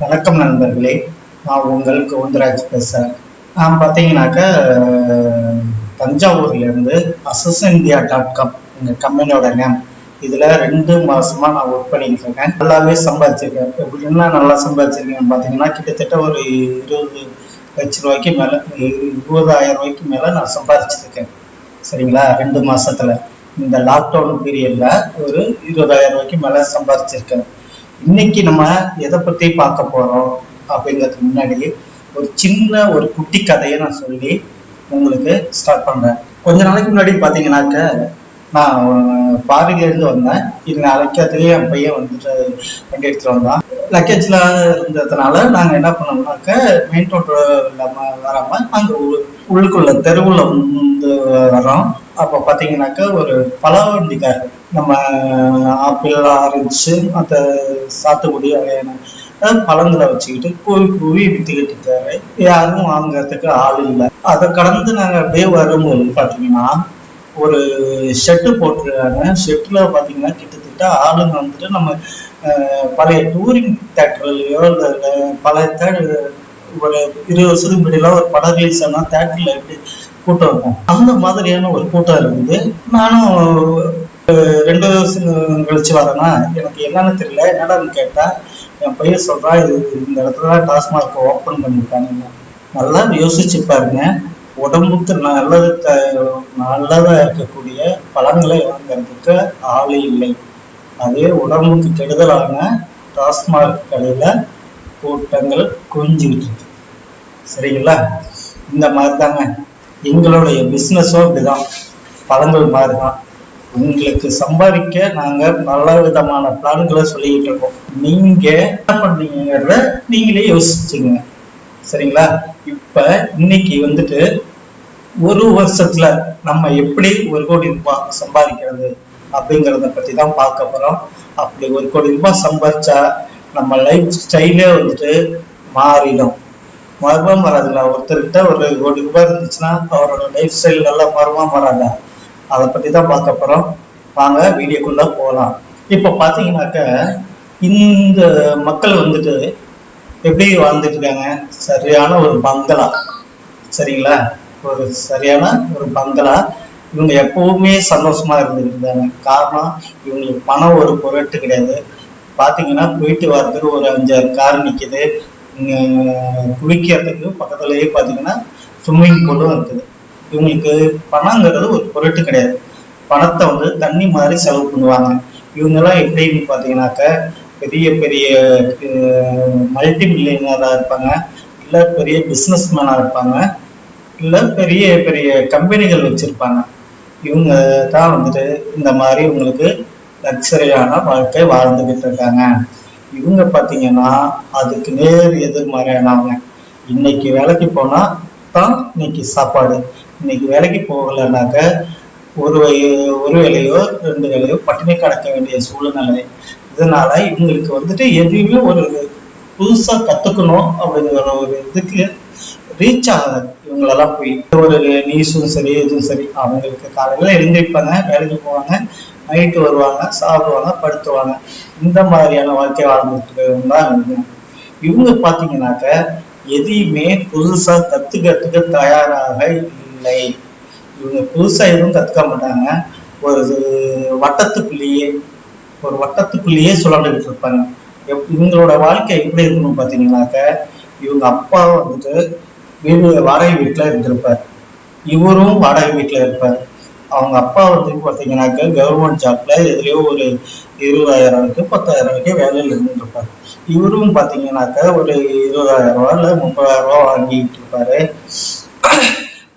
வணக்கம் நண்பர்களே. நான் உங்கள் கோவிந்தராஜ் பேசுகிறேன் நான் பார்த்தீங்கன்னாக்க தஞ்சாவூர்லேருந்து அசஸ் இந்தியா டாட் காம் எங்கள் கம்பெனியோட நேம் இதில் ரெண்டு மாதமாக நான் ஒர்க் பண்ணிட்டு இருக்கேன் நல்லாவே சம்பாதிச்சிருக்கேன். எப்படின்னா நல்லா சம்பாதிச்சிருக்கேன் பார்த்தீங்கன்னா கிட்டத்தட்ட ஒரு இருபது லட்ச ரூபாய்க்கு மேலே இருபதாயிரம் ரூபாய்க்கு மேலே நான் சம்பாதிச்சிருக்கேன். சரிங்களா? ரெண்டு மாதத்தில் இந்த லாக்டவுன் பீரியடில் ஒரு இருபதாயிரம் ரூபாய்க்கு மேலே சம்பாதிச்சிருக்கேன். இன்னைக்கு நம்ம எதை பத்தி பார்க்க போறோம் அப்படிங்கிறதுக்கு முன்னாடி ஒரு சின்ன ஒரு குட்டி கதையை நான் சொல்லி உங்களுக்கு ஸ்டார்ட் பண்றேன். கொஞ்ச நாளைக்கு முன்னாடி பாத்தீங்கன்னாக்க நான் பாரில இருந்து வந்தேன். இது அழைக்கிறதுலேயே என் பையன் வந்துட்டு வண்டி எடுத்துட்டு வந்தான். லக்கேஜ்ல இருந்ததுனால நாங்க என்ன பண்ணோம்னாக்க மெயின் ரோட் இல்லாமல் வராம அங்க உள்ளுக்குள்ள தெருவுல வந்து வரோம் அப்போ பார்த்தீங்கன்னாக்கா ஒரு பழ நம்ம ஆப்பிள் ஆரஞ்சு மற்ற சாத்துக்குடி வகையான பழங்களை வச்சுக்கிட்டு கூவி கூவி வித்துக்கிட்டு இருக்காரு யாரும் வாங்குறதுக்கு ஆள் இல்லை. அதை கடந்து நாங்கள் அப்படியே வரும்போது பார்த்தீங்கன்னா ஒரு ஷெட்டு போட்டிருக்காங்க. ஷெட்டில் பார்த்தீங்கன்னா கிட்டத்தட்ட ஆளுங்க வந்துட்டு நம்ம பழைய டூரிங் தேட்டர்லையோ இல்லை பழைய தேட்டர் ஒரு இருபது வருஷத்துக்கு முன்னாடியெல்லாம் ஒரு படம் ரிலீஸ் ஆனால் தேட்டரில் எப்படி கூட்டம் இருக்கும். அந்த மாதிரியான ஒரு கூட்டம் இருக்குது நானும் ரெண்டு வருஷம் கழிச்சு வரேன்னா எனக்கு என்னன்னு தெரியல. என்னடான்னு கேட்டா என் பையன் சொல்றா இது இந்த இடத்துல டாஸ்மார்க் ஓப்பன் பண்ணிருக்காங்க நல்லா யோசிச்சு பாருங்க. உடம்புக்கு நல்லது நல்லதா இருக்கக்கூடிய பழங்களை வாங்குறதுக்கு ஆள் இல்லை. அதே உடம்புக்கு கெடுதலான டாஸ்மாக் கடையில கூட்டங்கள் குவிஞ்சுக்கிட்டு இருக்கு. சரிங்களா? இந்த மாதிரி தாங்க. எங்களுடைய பிஸ்னஸும் இப்படிதான் பழங்கள் மாதிரி தான் உங்களுக்கு சம்பாதிக்க நாங்கள் பல விதமான பிளான்களை சொல்லிக்கிட்டு இருக்கோம். நீங்க என்ன பண்ணீங்கிறத நீங்களே யோசிச்சுங்க சரிங்களா? இப்ப இன்னைக்கு வந்துட்டு ஒரு வருஷத்துல நம்ம எப்படி ஒரு கோடி ரூபாய் சம்பாதிக்கிறது அப்படிங்கிறத பத்தி தான் பார்க்க போறோம். அப்படி ஒரு கோடி ரூபாய் சம்பாதிச்சா நம்ம லைஃப் ஸ்டைலே வந்துட்டு மாறிடும். மர்மம் வராதுல்ல ஒருத்தர்கிட்ட ஒரு கோடி ரூபாய் இருந்துச்சுன்னா அவரோட லைஃப் ஸ்டைல் நல்லா மர்மம் வராங்க. அதை பத்தி தான் பார்க்க போறோம். வாங்க வீடியோக்குள்ள போகலாம் இப்போ பார்த்தீங்கன்னாக்க இந்த மக்கள் வந்துட்டு எப்படி வாழ்ந்துட்டு இருக்காங்க? சரியான ஒரு பங்களா. சரிங்களா? ஒரு சரியான ஒரு பங்களா. இவங்க எப்பவுமே சந்தோஷமா இருந்துட்டு இருந்தாங்க. காரணம் இவங்களுக்கு பணம் ஒரு பொருட்டு கிடையாது. பார்த்தீங்கன்னா போயிட்டு வர்றதுக்கு ஒரு அஞ்சாறு கார் நிற்கிது குளிக்கிறதுக்கு பக்கத்துலயே பாத்தீங்கன்னா ஸ்விம்மிங் பூலும் இருக்குது. இவங்களுக்கு பணங்கிறது ஒரு பொருட்டு கிடையாது. பணத்தை வந்து தண்ணி மாதிரி செலவு பண்ணுவாங்க. இவங்கெல்லாம் எப்படின்னு பார்த்தீங்கன்னாக்க பெரிய பெரிய மல்டி மில்லியனராக இருப்பாங்க. இல்லை பெரிய பிஸ்னஸ் மேனாக இருப்பாங்க. இல்லை பெரிய பெரிய கம்பெனிகள் வச்சுருப்பாங்க. இவங்க தான் வந்துட்டு இந்த மாதிரி இவங்களுக்கு லக்ஸரியான வாழ்க்கை வாழ்ந்துகிட்டு இருக்காங்க. இவங்க பார்த்தீங்கன்னா அதுக்கு நேர் எதிர்மறையானவங்க. இன்னைக்கு வேலைக்கு போனா தான் இன்னைக்கு சாப்பாடு. இன்னைக்கு வேலைக்கு போகலைனாக்க ஒரு வய- ஒரு வேலையோ ரெண்டு வேலையோ பட்டினி கடக்க வேண்டிய சூழ்நிலை. இதனால இவங்களுக்கு வந்துட்டு எதுவுமே ஒரு புதுசா கத்துக்கணும் அப்படிங்கிற ஒரு இதுக்கு ரீச் ஆகாது. இவங்களெல்லாம் போய் ஒரு நியூஸும் சரி எதுவும் சரி. அவங்களுக்கு காலையில எழுந்திருப்பாங்க வேலைக்கு போவாங்க. நைட்டு வருவாங்க சாப்பிடுவாங்க படுத்துவாங்க. இந்த மாதிரியான வாழ்க்கை வாழ்ந்துட்டு தான் இவங்க. இவங்க பார்த்தீங்கன்னாக்க எதையுமே புதுசாக கற்றுக்கிறதுக்கு தயாராக இல்லை. இவங்க புதுசாக எதுவும் கற்றுக்க மாட்டாங்க. ஒரு வட்டத்துக்குள்ளேயே ஒரு வட்டத்துக்குள்ளேயே சுழண்டுகிட்டு இருப்பாங்க. எப்- இவங்களோட வாழ்க்கை எப்படி இருக்கணும் பார்த்தீங்கன்னாக்க இவங்க அப்பா வந்துட்டு வீடு வாடகை வீட்டில் இருந்திருப்பார். இவரும் வாடகை வீட்டில் இருப்பார். அவங்க அப்பா வந்து பார்த்தீங்கன்னாக்க கவர்மெண்ட் ஜாப்ல எதுலயோ ஒரு இருபதாயிரம் பத்தாயிரம் வரைக்கும் வேலையில் இருந்துருப்பார் இவரும் பாத்தீங்கன்னாக்க ஒரு இருபதாயிரம் ரூபா இல்ல முப்பதாயிரம் ரூபா வாங்கிட்டு இருப்பாரு.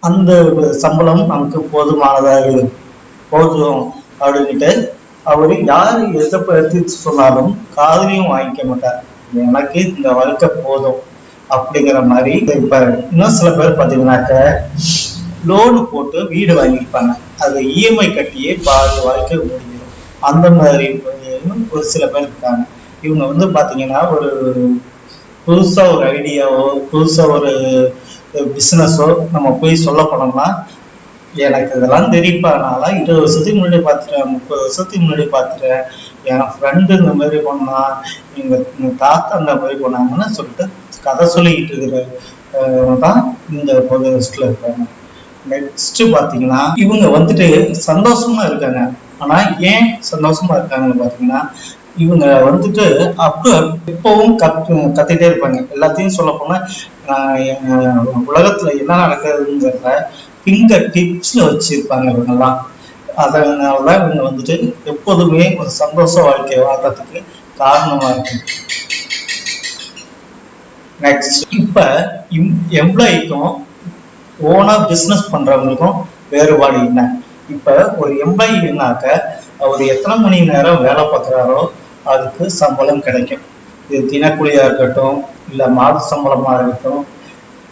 அந்த சம்பளம் நமக்கு போதுமானதாக இருக்கு போதும் அப்படின்ட்டு அவரு யாரு எதை பத்தி சொன்னாலும் காதலையும் வாங்கிக்க மாட்டார். எனக்கு இந்த வாழ்க்கை போதும் அப்படிங்கிற மாதிரி இருப்பாரு. இன்னும் சில பேர் பார்த்தீங்கன்னாக்க லோனு போட்டு வீடு வாங்கியிருப்பாங்க. அது இஎம்ஐ கட்டியே பாதி வாழ்க்கை முடிஞ்சிடும். அந்த மாதிரி ஒரு சில பேர் இருக்காங்க. இவங்க வந்து பார்த்தீங்கன்னா ஒரு புதுசாக ஒரு ஐடியாவோ புதுசாக ஒரு பிஸ்னஸோ நம்ம போய் சொல்ல போனோம்னா எனக்கு இதெல்லாம் தெரியுப்பா நான்லாம் இருபது வருஷத்துக்கு முன்னாடி பார்த்துட்டேன் முப்பது வருஷத்துக்கு முன்னாடி பார்த்துட்டேன் என் ஃப்ரெண்டு இந்த மாதிரி பண்ணா எங்கள் தாத்தா இந்த மாதிரி பண்ணாங்கன்னு சொல்லிட்டு கதை சொல்லிக்கிட்டு இருக்கிற தான் இந்த லிஸ்ட்டில் இருக்காங்க. நெக்ஸ்ட் பாத்தீங்கன்னா இவங்க வந்துட்டு சந்தோஷமா இருக்காங்க. ஆனா ஏன் சந்தோஷமா இருக்காங்கன்னு பாத்தீங்கன்னா இவங்க வந்துட்டு அப்போ எப்பவும் கத் கத்திட்டே இருப்பாங்க. எல்லாத்தையும் சொல்ல போனா உலகத்துல என்ன நடக்குதுங்கிறத ஃபிங்கர் டிப்ஸ்ல வச்சிருப்பாங்க இவங்கெல்லாம். அதனால இவங்க வந்துட்டு எப்போதுமே ஒரு சந்தோஷ வாழ்க்கையை வாழ்றதுக்கு காரணமா இருக்கு நெக்ஸ்ட் இப்ப எம்ப்ளாய்க்கும் ஓனா பிஸ்னஸ் பண்றவங்களுக்கும் வேறுபாடு என்ன? இப்ப ஒரு எம்ப்ளாயினாக்க அவர் எத்தனை மணி நேரம் வேலை பார்க்குறாரோ அதுக்கு சம்பளம் கிடைக்கும். இது தினக்கூலியா இருக்கட்டும் இல்ல மாத சம்பளமா இருக்கட்டும்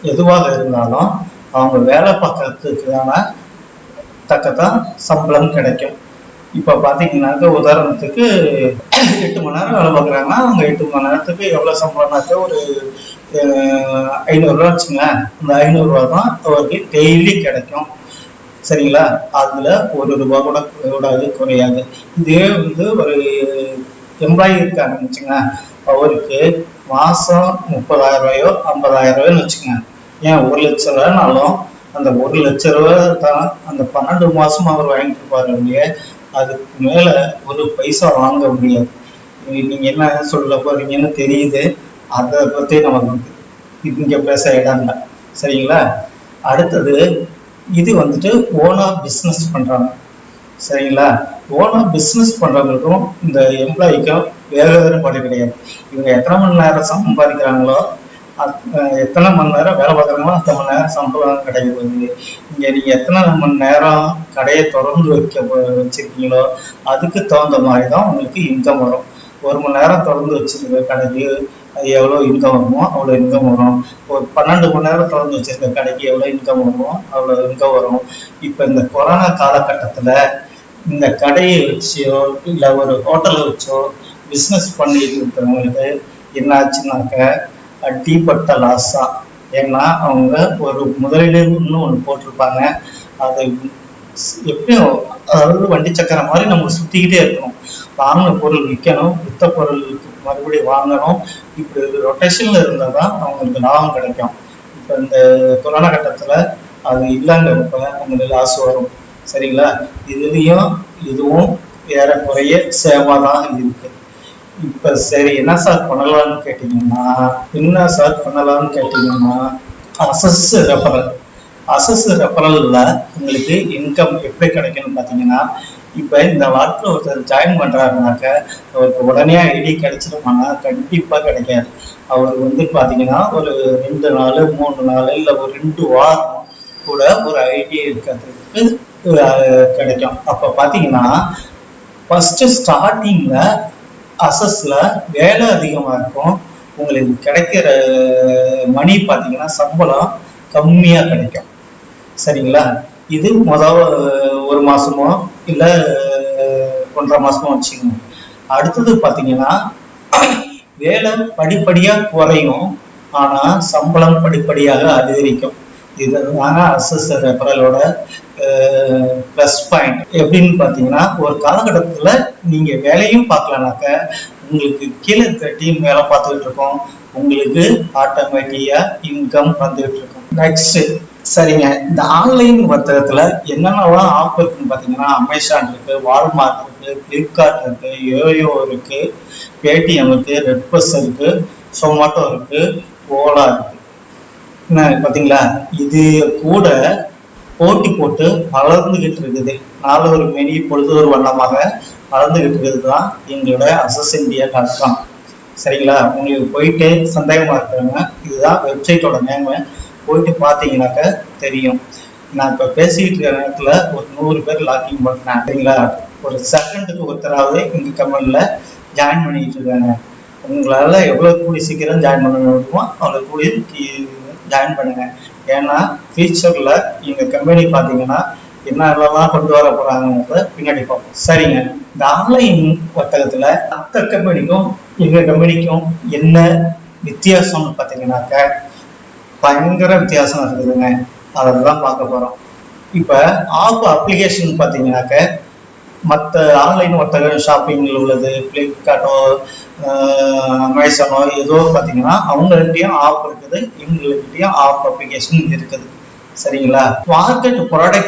எதுவாக இருந்தாலும் அவங்க வேலை பார்க்கறதுக்கான தக்கத்தான் சம்பளம் கிடைக்கும். இப்போ பார்த்தீங்கன்னாக்க உதாரணத்துக்கு எட்டு மணி நேரம் வேலை பார்க்குறாங்கன்னா அவங்க எட்டு மணி நேரத்துக்கு எவ்வளோ சம்பளம்னாக்க ஒரு ஐநூறுரூவா வச்சுங்களேன் அந்த ஐநூறுரூவா தான் அவருக்கு டெய்லி கிடைக்கும். சரிங்களா? அதில் ஒரு ரூபா கூட கூடாது குறையாது. இதே வந்து ஒரு எம்ப்ளாயி இருக்காங்கன்னு வச்சுங்க. அவருக்கு மாதம் முப்பதாயிரம் ரூபாயோ ஐம்பதாயிரம் ரூபாயோன்னு வச்சுக்கோங்க ஏன் ஒரு லட்ச ரூபாய்னாலும் அந்த ஒரு லட்ச ரூபா தான் அந்த பன்னெண்டு மாதம் அவர் வாங்கிட்டு இருப்பாரு இல்லையே. அதுக்கு மேல ஒரு பைசா வாங்க முடியாது நீங்க என்ன சொல்ல போறீங்கன்னு தெரியுது. அதை பத்தி நமக்கு இங்க பேச இடம் இல்லை. சரிங்களா? அடுத்தது இது வந்துட்டு ஓனா பிஸ்னஸ் பண்றாங்க. சரிங்களா? ஓனா பிஸ்னஸ் பண்றவங்களுக்கும் இந்த எம்ப்ளாய்க்கும் வேறு வேறுபாடு கிடையாது. இவங்க எத்தனை மணி நேரம் சம்பாதிக்கிறாங்களோ எத்தனை மணி நேரம் வேலை பார்க்குறாங்களோ அத்தனை மணி நேரம் சம்பளம் கிடைக்கிறது இங்கே. நீங்கள் எத்தனை மணி நேரம் கடையை திறந்து வைக்க வச்சுருக்கீங்களோ அதுக்கு தகுந்த மாதிரி தான் உங்களுக்கு இன்கம் வரும். ஒரு மணி நேரம் திறந்து வச்சுருக்க கடைக்கு அது எவ்வளோ இன்கம் வருமோ அவ்வளோ இன்கம் வரும். ஒரு பன்னெண்டு மணி நேரம் திறந்து வச்சுருக்க கடைக்கு எவ்வளோ இன்கம் வருமோ அவ்வளோ இன்கம் வரும். இப்போ இந்த கொரோனா காலகட்டத்தில் இந்த கடையை வச்சோ இல்லை ஒரு ஹோட்டலை வச்சோ பிஸ்னஸ் பண்ணிட்டு இருக்கிறவங்களுக்கு என்ன ஆச்சுனாக்க டீப்பட்ட லாஸ் தான் ஏன்னா அவங்க ஒரு முதலீடுன்னு ஒன்று போட்டிருப்பாங்க. அதை எப்படியும் அதாவது வண்டி சக்கரம் மாதிரி நம்ம சுற்றிக்கிட்டே இருக்கணும். வாங்கின பொருள் விற்கணும் வித்த பொருளுக்கு மறுபடியும் வாங்கணும். இப்படி ரொட்டேஷனில் இருந்தால் தான் அவங்களுக்கு லாபம் கிடைக்கும். இப்போ இந்த கொரோனா கட்டத்தில் அது இல்லைங்கிறப்ப அவங்களுக்கு லாஸ் வரும். சரிங்களா? இதுலேயும் இதுவும் ஏறக்குறைய சேமாக தான் இருக்குது இப்ப சரி என்ன சார் பண்ணலாம்னு கேட்டீங்கன்னா என்ன சார் பண்ணலாம்னு கேட்டீங்கன்னா அசஸ் ரெஃபரல் அசஸ் ரெஃபரலில் உங்களுக்கு இன்கம் எப்படி கிடைக்கும்னு பார்த்தீங்கன்னா இப்போ இந்த வாரத்தில் ஒருத்தர் ஜாயின் பண்ணுறாருனாக்க அவருக்கு உடனே ஐடி கிடைச்சிருமானா? கண்டிப்பாக கிடைக்காது. அவர் வந்து பார்த்தீங்கன்னா ஒரு ரெண்டு நாள் மூணு நாள் இல்லை ஒரு ரெண்டு வாரம் கூட ஒரு ஐடி இருக்கிறதுக்கு கிடைக்கும். அப்போ பார்த்தீங்கன்னா ஃபஸ்ட்டு ஸ்டார்டிங்கில் அசஸ்ல வேலை அதிகமாக இருக்கும். உங்களுக்கு கிடைக்கிற மணி பார்த்தீங்கன்னா சம்பளம் கம்மியாக கிடைக்கும். சரிங்களா? இது முதல் ஒரு மாதமோ இல்லை ஒன்றரை மாதமோ வச்சுக்கோங்க. அடுத்தது பார்த்தீங்கன்னா வேலை படிப்படியாக குறையும். ஆனால் சம்பளம் படிப்படியாக அதிகரிக்கும். இதுதான் அசஸ் ரெஃபரலோட ப்ளஸ் பாயிண்ட் எப்படின்னு பார்த்தீங்கன்னா ஒரு காலகட்டத்தில் நீங்கள் வேலையும் பார்க்கலனாக்க உங்களுக்கு கீழே இருக்க டீம் வேலை பார்த்துக்கிட்டு இருக்கோம். உங்களுக்கு ஆட்டோமேட்டிக்காக இன்கம் வந்துகிட்டு இருக்கும். நெக்ஸ்ட்டு சரிங்க. இந்த ஆன்லைன் வர்த்தகத்தில் என்னென்னலாம் ஆஃப் இருக்குன்னு பார்த்தீங்கன்னா அமேசான் இருக்குது வால்மார்ட் இருக்குது ஃப்ளிப்கார்ட் இருக்குது யோயோ இருக்குது பேடிஎம் இருக்குது ரெட்பஸ் இருக்குது சொமாட்டோ இருக்குது ஓலா இருக்குது என்ன பார்த்தீங்களா இது கூட போட்டி போட்டு வளர்ந்துகிட்டு இருக்குது. நாலு ஒரு மெனி பொழுது ஒரு வண்ணமாக வளர்ந்துகிட்டு இருக்குது தான் எங்களோட அசஸ் இந்தியா டாட் காம் சரிங்களா? உங்களுக்கு போயிட்டு சந்தேகமாக இருக்கிறவங்க இதுதான் வெப்சைட்டோட நேம் போயிட்டு பார்த்தீங்கன்னாக்க தெரியும். நான் இப்போ பேசிக்கிட்டு இருக்கிற நேரத்தில் ஒரு நூறு பேர் லாக்கிங் பண்ணேன் சரிங்களா? ஒரு செகண்டுக்கு ஒருத்தராவது இந்த கம்பெனியில் ஜாயின் பண்ணிக்கிட்டு இருக்காங்க. உங்களால் எவ்வளோ கூடி சீக்கிரம் ஜாயின் பண்ண முடியுமோ அவ்வளோ கூடி ஜாயின் பண்ணுங்க. ஏன்னா ஃபியூச்சர்ல எங்க கம்பெனி பாத்தீங்கன்னா என்னெல்லாம் கொண்டு வர போறாங்கிறத பின்னாடி பார்ப்போம். சரிங்க. இந்த ஆன்லைன் வர்த்தகத்துல மற்ற கம்பெனிக்கும் எங்க கம்பெனிக்கும் என்ன வித்தியாசம்னு பாத்தீங்கன்னாக்க பயங்கர வித்தியாசம் இருக்குதுங்க. அதை தான் பார்க்க போறோம். இப்ப ஆப் அப்ளிகேஷன் பாத்தீங்கன்னாக்க மற்ற ஆன்லைன் வர்த்தக ஷாப்பிங்கில் உள்ளது ஃப்ளிப்கார்ட்டோ அமேசானோ ஏதோ பார்த்தீங்கன்னா அவங்கள்ட்டயும் ஆப் இருக்குது இவங்ககிட்டயும் ஆப் அப்ளிகேஷன் இருக்குது. சரிங்களா? மார்க்கெட்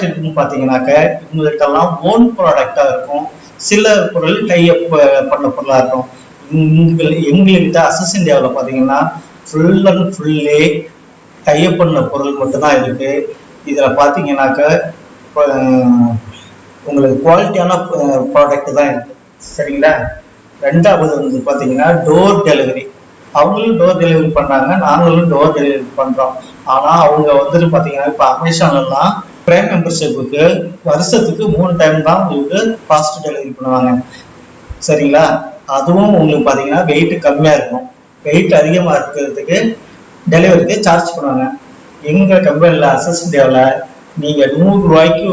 இருக்குன்னு பார்த்தீங்கன்னாக்க இவங்ககிட்டலாம் ஓன் ப்ராடக்டாக இருக்கும். சில பொருள் டைஅப் பண்ண பொருளாக இருக்கும். எங்கள் எங்கள்கிட்ட அசஸ் இந்தியாவில் பார்த்தீங்கன்னா ஃபுல் அண்ட் ஃபுல்லே டைஅப் பண்ண பொருள் மட்டும்தான் இருக்குது இதில் பார்த்தீங்கன்னாக்க இப்போ, உங்களுக்கு குவாலிட்டியான ப்ராடக்ட் தான் சரிங்களா? ரெண்டாவது வந்து பார்த்தீங்கன்னா டோர் டெலிவரி அவங்களும் டோர் டெலிவரி பண்ணாங்க நாங்களும் டோர் டெலிவரி பண்ணுறோம் ஆனால் அவங்க வந்துட்டு பார்த்தீங்கன்னா இப்போ அமேசான்லாம் பிரைம் மெம்பர்ஷிப்புக்கு வருஷத்துக்கு மூணு டைம் தான் உங்களுக்கு ஃபாஸ்ட் டெலிவரி பண்ணுவாங்க. சரிங்களா? அதுவும் உங்களுக்கு பார்த்தீங்கன்னா வெயிட் கம்மியாக இருக்கும். வெயிட் அதிகமாக இருக்கிறதுக்கு டெலிவரிக்கு சார்ஜ் பண்ணுவாங்க. எங்கள் கம்பெனியில் அசஸ் இந்தியாவில் நீங்கள் நூறு ரூபாய்க்கு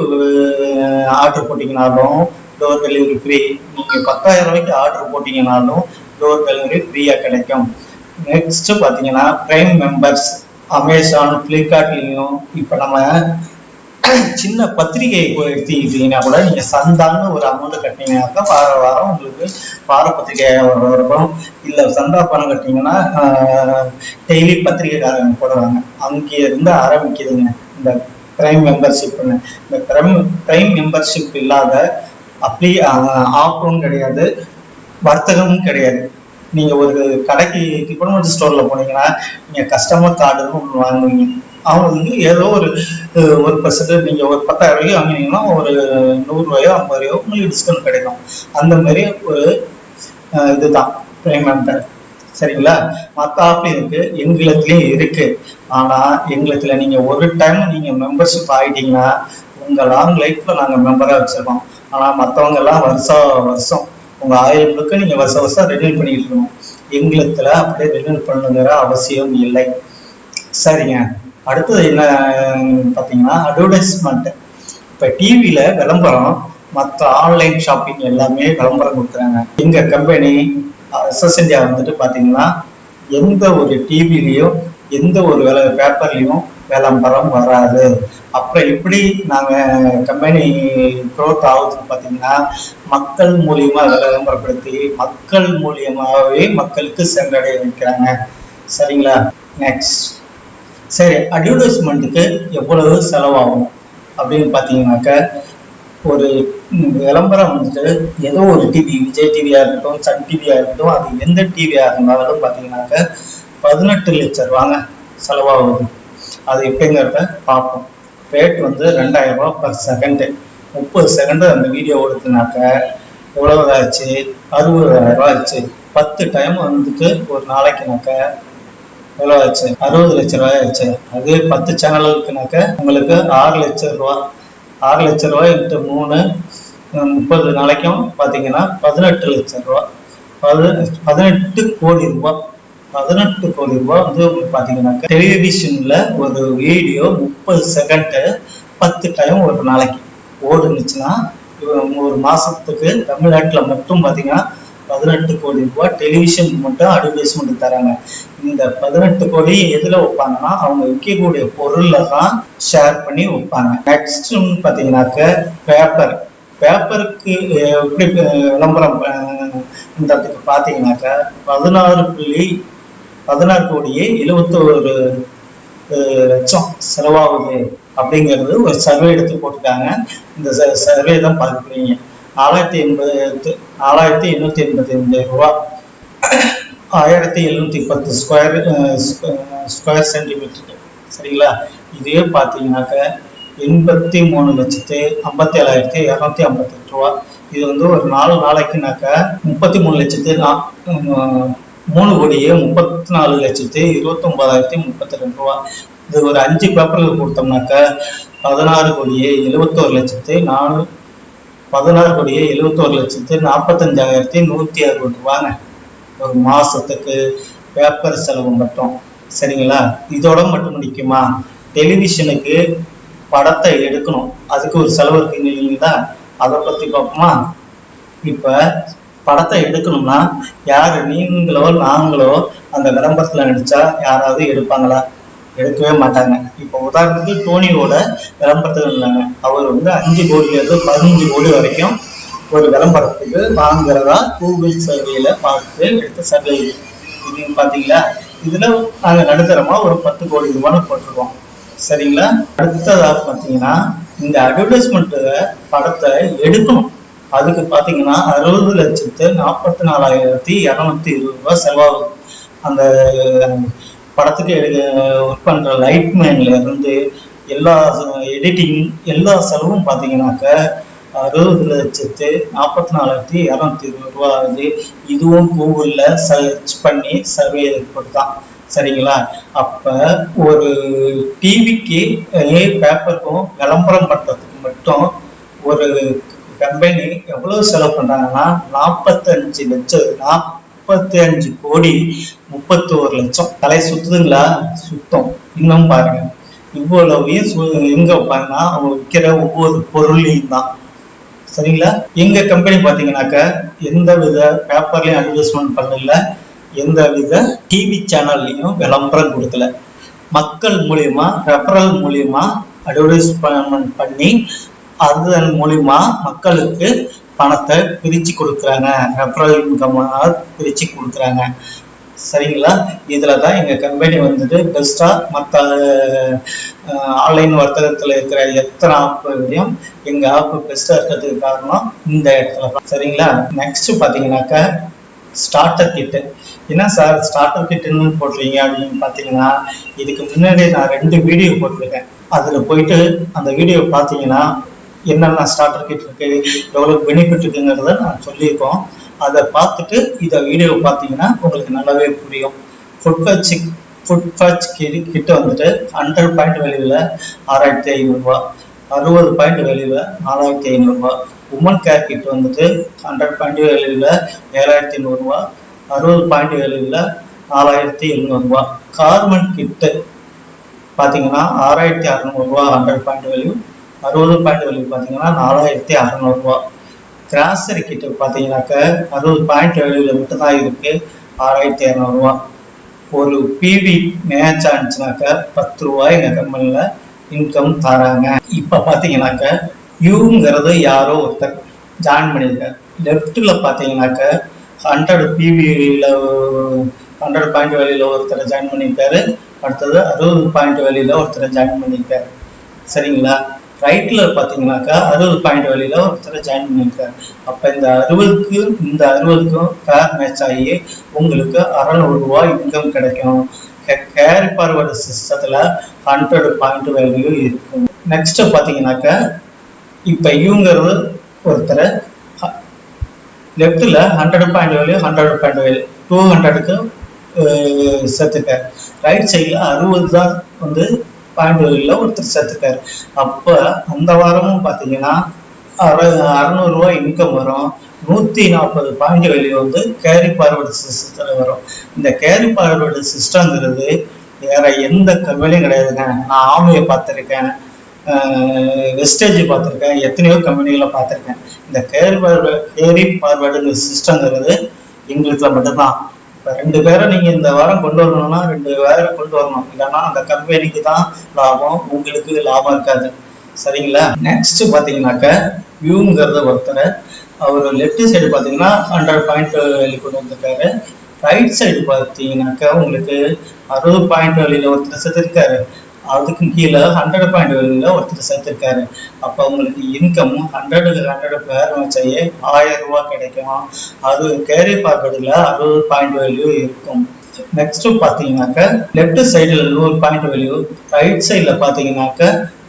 ஆர்டர் போட்டிங்கனாலும் டோர் டெலிவரி ஃப்ரீ. நீங்கள் பத்தாயிரம் ரூபாய்க்கு ஆர்டர் போட்டிங்கனாலும் டோர் டெலிவரி ஃப்ரீயாக கிடைக்கும். நெக்ஸ்ட் பார்த்தீங்கன்னா பிரைம் மெம்பர்ஸ் அமேசான் ஃப்ளிப்கார்ட்லேயும் இப்போ நம்ம சின்ன பத்திரிகை எடுத்துக்கிட்டீங்கன்னா கூட நீங்க சந்தான்னு ஒரு அமௌண்ட் கட்டினீங்கன்னாக்கா வார வாரம் உங்களுக்கு வார பத்திரிகையாக இருக்கும் இல்ல சந்தா பணம் கட்டினீங்கன்னா டெய்லி பத்திரிகைக்காரங்க போடுவாங்க. அங்கே இருந்து ஆரம்பிக்குதுங்க. இந்த பிரைம் மெம்பர்ஷிப்னு இந்த பிரைம் பிரைம் மெம்பர்ஷிப் இல்லாத அப்படி ஆஃபரும் கிடையாது வர்த்தகமும் கிடையாது. நீங்கள் ஒரு கடைக்கு டிபார்ட்மெண்ட் ஸ்டோரில் போனீங்கன்னா நீங்கள் கஸ்டமர் கார்டுன்னு ஒன்று வாங்குவீங்க. அவங்க வந்து ஏதோ ஒரு ஒரு பர்சன்ட் நீங்கள் ஒரு பத்தாயிரம் ரூபாய்க்கு வாங்கினீங்கன்னா ஒரு நூறுரூவாயோ ஐம்பது ரூபாயோ உங்களுக்கு டிஸ்கவுண்ட் கிடைக்கும். அந்த மாதிரி ஒரு இதுதான் பேமெண்ட் சரிங்களா? மற்ற ஆப் இருக்கு எங்களுத்துலயும் இருக்கு. ஆனா எங்களுத்துல நீங்க ஒரு டைம் நீங்க மெம்பர்ஷிப் ஆயிட்டீங்கன்னா உங்க லாங் லைஃப்ல நாங்க மெம்பரா வச்சிருக்கோம். ஆனா மத்தவங்க எல்லாம் வருஷம் வருஷம் உங்க ஆயுள் முழுக்க நீங்க வருஷம் வருஷம் ரெனியூல் பண்ணிட்டு இருக்கணும். எங்களுத்துல அப்படியே ரெனியூல் பண்ணுங்கிற அவசியம் இல்லை. சரிங்க. அடுத்தது என்ன பார்த்தீங்கன்னா அட்வர்டைஸ்மெண்ட் இப்போ டிவியில் விளம்பரம் மற்ற ஆன்லைன் ஷாப்பிங் எல்லாமே விளம்பரம் கொடுக்குறாங்க. எங்கள் கம்பெனி எஸ்எஸ் இந்தியா வந்துட்டு பார்த்தீங்கன்னா எந்த ஒரு டிவிலையும் எந்த ஒரு வேலை பேப்பர்லையும் விளம்பரம் வராது. அப்புறம் எப்படி நாங்கள் கம்பெனி க்ரோத் ஆகுதுன்னு பார்த்தீங்கன்னா மக்கள் மூலியமாக விளம்பரப்படுத்தி மக்கள் மூலியமாகவே மக்களுக்கு சென்றடைய வைக்கிறாங்க. சரிங்களா? நெக்ஸ்ட் சரி அட்வர்டைஸ்மெண்ட்டுக்கு எவ்வளவு செலவாகும் அப்படின்னு பார்த்தீங்கன்னாக்க ஒரு விளம்பரம் வந்துட்டு ஏதோ ஒரு டிவி விஜய் டிவியா இருக்கட்டும் சன் டிவியா இருக்கட்டும் அது எந்த டிவியா இருந்தாலும் பார்த்தீங்கன்னாக்க பதினெட்டு லட்சம் ரூபாங்க செலவாகுது. அது எப்படிங்கிறத பார்ப்போம். ரேட் வந்து ரெண்டாயிரம் ரூபா பர் செகண்டு முப்பது செகண்டு அந்த வீடியோ ஓடுதுனாக்க எவ்வளவு ஆச்சு அறுபதாயிரம் ரூபா ஆச்சு பத்து டைம் வந்துட்டு ஒரு நாளைக்குனாக்க எவ்வளோ ஆச்சு அறுபது லட்ச ரூபாய் ஆச்சு அதே பத்து சேனலுக்குனாக்க உங்களுக்கு ஆறு லட்சம் ரூபா ஆறு லட்ச ரூபாய் இன்ட்டு மூணு முப்பது நாளைக்கும் பார்த்தீங்கன்னா பதினெட்டு லட்சம் ரூபா. பதினெட்டு பதினெட்டு கோடி ரூபாய் பதினெட்டு கோடி ரூபாய் வந்து பார்த்தீங்கன்னாக்கா டெலிவிஷனில் ஒரு வீடியோ முப்பது செகண்டு பத்து டைம் ஒரு நாளைக்கு ஓடுனுச்சுன்னா ஒரு மாதத்துக்கு தமிழ்நாட்டில் மட்டும் பார்த்தீங்கன்னா பதினெட்டு கோடி ரூபாய் டெலிவிஷன் மட்டும் அட்வர்டைஸ்மெண்ட் தராங்க. இந்த பதினெட்டு கோடி எதுல வைப்பாங்கன்னா அவங்க விற்கக்கூடிய பொருள்ல தான் ஷேர் பண்ணி வைப்பாங்க. நெக்ஸ்ட் பாத்தீங்கன்னாக்க பேப்பர் பேப்பருக்கு எப்படி விளம்பரம் விளம்பரம் பண்றதுக்கு பாத்தீங்கன்னாக்க பதினாறு புள்ளி பதினாறு கோடியே எழுபத்தோரு லட்சம் செலவாகுது. அப்படிங்கிறது ஒரு சர்வே எடுத்து போட்டுட்டாங்க இந்த சர்வே தான் பார்க்குறீங்க ஆறாயிரத்தி எண்பது ஆறாயிரத்தி எண்ணூத்தி எண்பத்தி ரெண்டு ரூபா. ஆயிரத்தி எழுநூத்தி பத்து ஸ்கொயர் ஸ்கொயர் சென்டிமீட்டர் சரிங்களா? இதே பார்த்தீங்கன்னாக்க எண்பத்தி மூணு லட்சத்து ஐம்பத்தி ஏழாயிரத்தி இரநூத்தி ஐம்பத்தெட்டு ரூபா. இது வந்து ஒரு நாலு நாளைக்குனாக்க முப்பத்தி மூணு லட்சத்து மூணு கோடியே முப்பத்தி நாலு லட்சத்து இருபத்தொம்பதாயிரத்தி முப்பத்தி ரெண்டு ரூபா. இது ஒரு அஞ்சு பேப்பர்கள் கொடுத்தோம்னாக்க பதினாறு கோடியே எழுபத்தோரு லட்சத்து நானூ பதினாறு கோடியே எழுபத்தோரு லட்சத்து நாற்பத்தஞ்சாயிரத்தி நூற்றி அறுபது ரூபாங்க. ஒரு மாதத்துக்கு பேப்பர் செலவு மட்டும். சரிங்களா? இதோட மட்டும் நிற்குமா டெலிவிஷனுக்கு படத்தை எடுக்கணும். அதுக்கு ஒரு செலவு இருக்குங்க இல்லைங்களா? அதை பற்றி பார்ப்போமா? இப்போ படத்தை எடுக்கணும்னா யார் நீங்களோ நாங்களோ அந்த விளம்பரத்தில் நடித்தா யாராவது எடுப்பாங்களா? எடுக்கவே மாட்டாங்க. இப்போ உதாரணத்துக்கு டோனியோட விளம்பரத்தில் இருந்தாங்க. அவர் வந்து அஞ்சு கோடியிலிருந்து பதினஞ்சு கோடி வரைக்கும் ஒரு விளம்பரத்துக்கு வாங்குறதா கூகுள் சர்வேல பார்த்து எடுத்த சர்வே இது. பார்த்தீங்களா இதில் நாங்கள் நடுத்தரமாக ஒரு பத்து கோடி ரூபான்னு போட்டிருக்கோம். சரிங்களா? அடுத்ததாக பார்த்தீங்கன்னா இந்த அட்வர்டைஸ்மெண்ட்டு படத்தை எடுக்கணும். அதுக்கு பார்த்தீங்கன்னா அறுபது லட்சத்து நாற்பத்தி நாலாயிரத்தி இரநூத்தி இருபது ரூபா செலவாகும். அந்த படத்துக்கு ஒர்க் பண்ற லைட்மேன்ல இருந்து எல்லா எடிட்டிங் எல்லா செலவும் பார்த்தீங்கன்னாக்க அறுபது லட்சத்து நாற்பத்தி நாலாயிரத்தி இரநூத்தி இருபது ரூபா ஆகுது. இதுவும் கூகுளில் சர்ச் பண்ணி சர்வே தான். சரிங்களா? அப்போ ஒரு டிவிக்கு பேப்பருக்கும் விளம்பரம் பண்ணுறதுக்கு மட்டும் ஒரு கம்பெனி எவ்வளவு செலவு பண்ணுறாங்கன்னா நாற்பத்தஞ்சு லட்சம் முப்பத்தி அஞ்சு கோடி முப்பத்தோரு லட்சம். தலை சுத்துதுங்களா? சுத்தம். இன்னும் பாருங்க. இவ்வளவையும் சு- எங்க பாருங்கன்னா அவங்க விற்கிற ஒவ்வொரு பொருளையும் தான். சரிங்களா? எங்க கம்பெனி பாத்தீங்கன்னாக்க எந்த வித பேப்பர்லயும் அட்வர்டைஸ்மெண்ட் பண்ணல. எந்த வித டிவி சேனல்லையும் விளம்பரம் கொடுக்கல. மக்கள் மூலியமா ரெஃபரல் மூலியமா அட்வர்டைஸ்மெண்ட் பண்ணி அதன் மூலியமா மக்களுக்கு பணத்தை பிரிச்சு கொடுக்குறாங்க. ரெஃபரல் இன்கம் பிரிச்சு கொடுக்குறாங்க. சரிங்களா? இதில் தான் எங்கள் கம்பெனி வந்துட்டு பெஸ்ட்டாக மற்ற ஆன்லைன் வர்த்தகத்தில் இருக்கிற எத்தனை ஆப்புகளையும் எங்கள் ஆப்பு பெஸ்ட்டாக இருக்கிறதுக்கு காரணம் இந்த இடத்துல தான். சரிங்களா? நெக்ஸ்ட் பார்த்தீங்கன்னாக்கா ஸ்டார்டர் கிட்டு என்ன சார் ஸ்டார்டர் கிட்டுன்னு போடுறீங்க அப்படின்னு பார்த்தீங்கன்னா இதுக்கு முன்னாடி நான் ரெண்டு வீடியோ போட்டிருக்கேன். அதில் போயிட்டு அந்த வீடியோ பார்த்தீங்கன்னா என்னென்ன ஸ்டார்டர் கிட் இருக்கு எவ்வளோ பெனிஃபிட் இருக்குங்கிறத நான் சொல்லியிருக்கோம். அதை பார்த்துட்டு இதை வீடியோ பார்த்தீங்கன்னா உங்களுக்கு நல்லாவே புரியும். ஃபுட் ஃபேட்ச் ஃபுட் ஃபேட்ச் கிட்ட வந்துட்டு ஹண்ட்ரட் பாயிண்ட் வெளியில் ஆறாயிரத்தி ஐநூறுரூவா அறுபது பாயிண்ட் வெளியில் நாலாயிரத்தி ஐநூறுரூவா உமன் கேர் கிட் வந்துட்டு ஹண்ட்ரட் பாயிண்ட் வெளியில் ஏழாயிரத்தி நூறுரூவா அறுபது பாயிண்ட் வெளியில் நாலாயிரத்தி எழுநூறுபா கார்மெண்ட் கிட்டு பார்த்தீங்கன்னா ஆறாயிரத்தி அறநூறுபா ஹண்ட்ரட் பாயிண்ட் வேல்யூ அறுபது பாயிண்ட் வேல்யூ பார்த்தீங்கன்னா நாலாயிரத்தி அறநூறுபா கிராசரி கிட்ட பார்த்தீங்கன்னாக்க அறுபது பாயிண்ட் வேல்யூவில் மட்டும்தான் இருக்கு. ஆறாயிரத்தி இரநூறுவா ஒரு பிவி மேட்ச் ஆனிச்சுனாக்க பத்து ரூபாய் எங்கள் கம்பெனியில் இன்கம் தராங்க. இப்போ பார்த்தீங்கன்னாக்க யூங்கிறது யாரோ ஒருத்தர் ஜாயின் பண்ணியிருக்கார். லெஃப்ட்டில் பார்த்தீங்கன்னாக்க ஹண்ட்ரட் பிவியில் ஹண்ட்ரட் பாயிண்ட் வேலையில் ஒருத்தர் ஜாயின் பண்ணியிருக்காரு. அடுத்தது அறுபது பாயிண்ட் வேலையில் ஒருத்தர் ஜாயின் பண்ணியிருக்காரு. சரிங்களா? ரைட்டில் பார்த்தீங்கன்னாக்கா அறுபது பாயிண்ட் வழியில் ஒருத்தரை ஜாயின் பண்ணியிருக்காரு. அப்போ இந்த அறுபதுக்கு இந்த அறுபதுக்கும் பேர் மேட்ச் ஆகி உங்களுக்கு அறநூறு ரூபாய் இன்கம் கிடைக்கும். கேரி ஃபார்வர்டு சிஸ்டத்தில் ஹண்ட்ரட் பாயிண்ட் வேல்யூ இருக்கும். நெக்ஸ்ட்டு பார்த்தீங்கன்னாக்கா இப்போ இவங்கிறது ஒருத்தரை லெஃப்ட்டில் hundred point value hundred point value two ஹண்ட்ரடுக்கு சேர்த்துக்க ரைட் சைடில் அறுபது தான் வந்து பாயிண்ட் ஒருத்தர் சேர்த்துக்காரு அப்போ அந்த வாரமும் பார்த்தீங்கன்னா அற அறநூறுரூவா இன்கம் வரும். நூற்றி நாற்பது பாயிண்ட் வேல்யூ வந்து கேரி பார்வர்டு சிஸ்டத்தில் வரும். இந்த கேரி பார்வர்டு சிஸ்டங்கிறது வேற எந்த கம்பெனியும் கிடையாதுங்க. நான் ஆமையை பார்த்துருக்கேன். வெஸ்டேஜ் பார்த்துருக்கேன். எத்தனையோ கம்பெனிகளை பார்த்துருக்கேன். இந்த கேரி பார்வர்டு கேரி பார்வர்டுங்கிற சிஸ்டங்கிறது எங்களுக்கு மட்டும்தான். ரெண்டு பேரை நீங்கள் இந்த வாரம் கொண்டு வரணும்னா ரெண்டு பேரை கொண்டு வரணும். இல்லைன்னா அந்த கம்பெனிக்கு தான் லாபம் உங்களுக்கு லாபம் இருக்காது. சரிங்களா? நெக்ஸ்ட் பாத்தீங்கன்னாக்க வியூங்கிறத ஒருத்தர் அவர் லெஃப்ட் சைடு பார்த்தீங்கன்னா ஹண்ட்ரட் பாயிண்ட் வெளி கொண்டு வந்திருக்காரு ரைட் சைடு பார்த்தீங்கன்னாக்கா உங்களுக்கு அறுபது பாயிண்ட் வெளியில் ஒருத்தர் செத்துருக்காரு. அதுக்கு கீழே ஹண்ட்ரட் பாயிண்ட் வெளியில் ஒருத்தர் சேர்த்துருக்காரு. அப்போ உங்களுக்கு இன்கம் ஹண்ட்ரடுக்கு ஹண்ட்ரட் பேர் வச்சாயே ஆயிரம் ரூபா கிடைக்கும். அது கேரி பார்க்கறதுல அறுபது பாயிண்ட் வேல்யூ இருக்கும். நெக்ஸ்ட் பார்த்தீங்கன்னாக்க லெஃப்ட் சைடில் நூறு பாயிண்ட் வேல்யூ ரைட் சைடில் பார்த்தீங்கன்னாக்க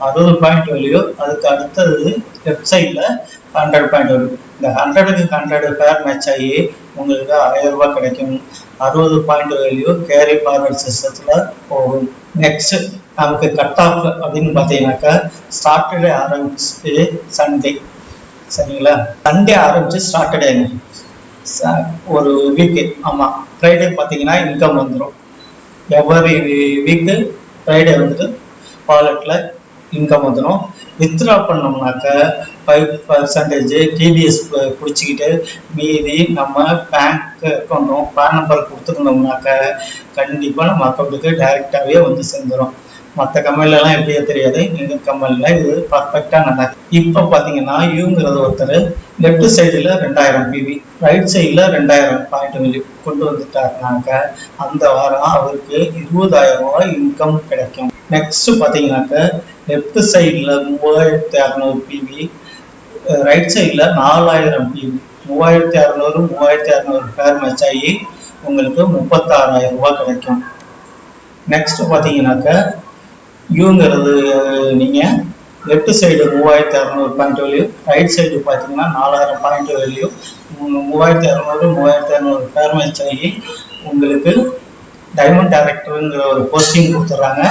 அறுபது பாயிண்ட் வேல்யூ அதுக்கு அடுத்தது லெஃப்ட் சைடில் ஹண்ட்ரட் பாயிண்ட் வேல்யூ இந்த ஹண்ட்ரடுக்கு ஹண்ட்ரட் பேர் மேட்ச் ஆகி உங்களுக்கு ஆயிரம் ரூபாய் கிடைக்கும். அறுபது பாயிண்ட் வேல்யூ கேரி ஃபார்வர்ட் சிஸ்டத்தில் போகும். நெக்ஸ்ட் நமக்கு கட் ஆஃப் அப்படின்னு பார்த்தீங்கன்னாக்கா சாட்டர்டே ஆரம்பிச்சு சண்டே சரிங்களா? சண்டே ஆரம்பிச்சு சாட்டர்டே ஒரு வீக்கு ஆமாம் ஃப்ரைடே பார்த்தீங்கன்னா இன்கம் வந்துடும் எவ்வரி வீக்கு ஃப்ரைடே வந்துட்டு வாலெட்டில் இன்கம் வந்துடும் வித்ட்ரா பண்ணோம்னாக்க ஃபைவ் பர்சன்டேஜ் டிடிஎஸ் பிடிச்சிக்கிட்டு மீதி நம்ம பேங்க் அக்கௌண்ட்டும் பேன் நம்பர் கொடுத்துருந்தோம்னாக்க கண்டிப்பாக நம்ம அக்கௌண்ட்டுக்கு டைரெக்டாகவே வந்து சேர்ந்துடும் மற்ற கம்பெனிலலாம் எப்படியோ தெரியாது. எங்கள் கம்பெனியில் இது பர்ஃபெக்டாக நடக்கும் இப்போ பார்த்தீங்கன்னா யூங்கிறது ஒருத்தர் லெஃப்ட் சைடில் ரெண்டாயிரம் பிவி ரைட் சைடில் ரெண்டாயிரம் பாயிண்ட் வெளி கொண்டு வந்துட்டாருனாக்க அந்த வாரம் அவருக்கு இருபதாயிரம் ரூபாய் இன்கம் கிடைக்கும். நெக்ஸ்ட் பார்த்தீங்கன்னாக்க லெஃப்ட் சைடில் மூவாயிரத்தி அறநூறு பிவி ரைட் சைடில் நாலாயிரம் பிவி மூவாயிரத்தி அறநூறு மூவாயிரத்தி அறநூறு பேர் மேட்ச் ஆகி உங்களுக்கு முப்பத்தாறாயிரம் ரூபாய் கிடைக்கும். நெக்ஸ்ட் பார்த்தீங்கன்னாக்க யூங்கிறது நீங்கள் லெஃப்ட் சைடு மூவாயிரத்தி அறநூறு பாயிண்ட் வேல்யூ ரைட் சைடு பார்த்தீங்கன்னா நாலாயிரம் பாயிண்ட் வேல்யூ மூவாயிரத்தி அறநூறு மூவாயிரத்தி அறநூறு பேர் மேட்ச் ஆகி உங்களுக்கு டைமண்ட் டேரக்டருங்கிற ஒரு போஸ்டிங் கொடுத்துட்றாங்க.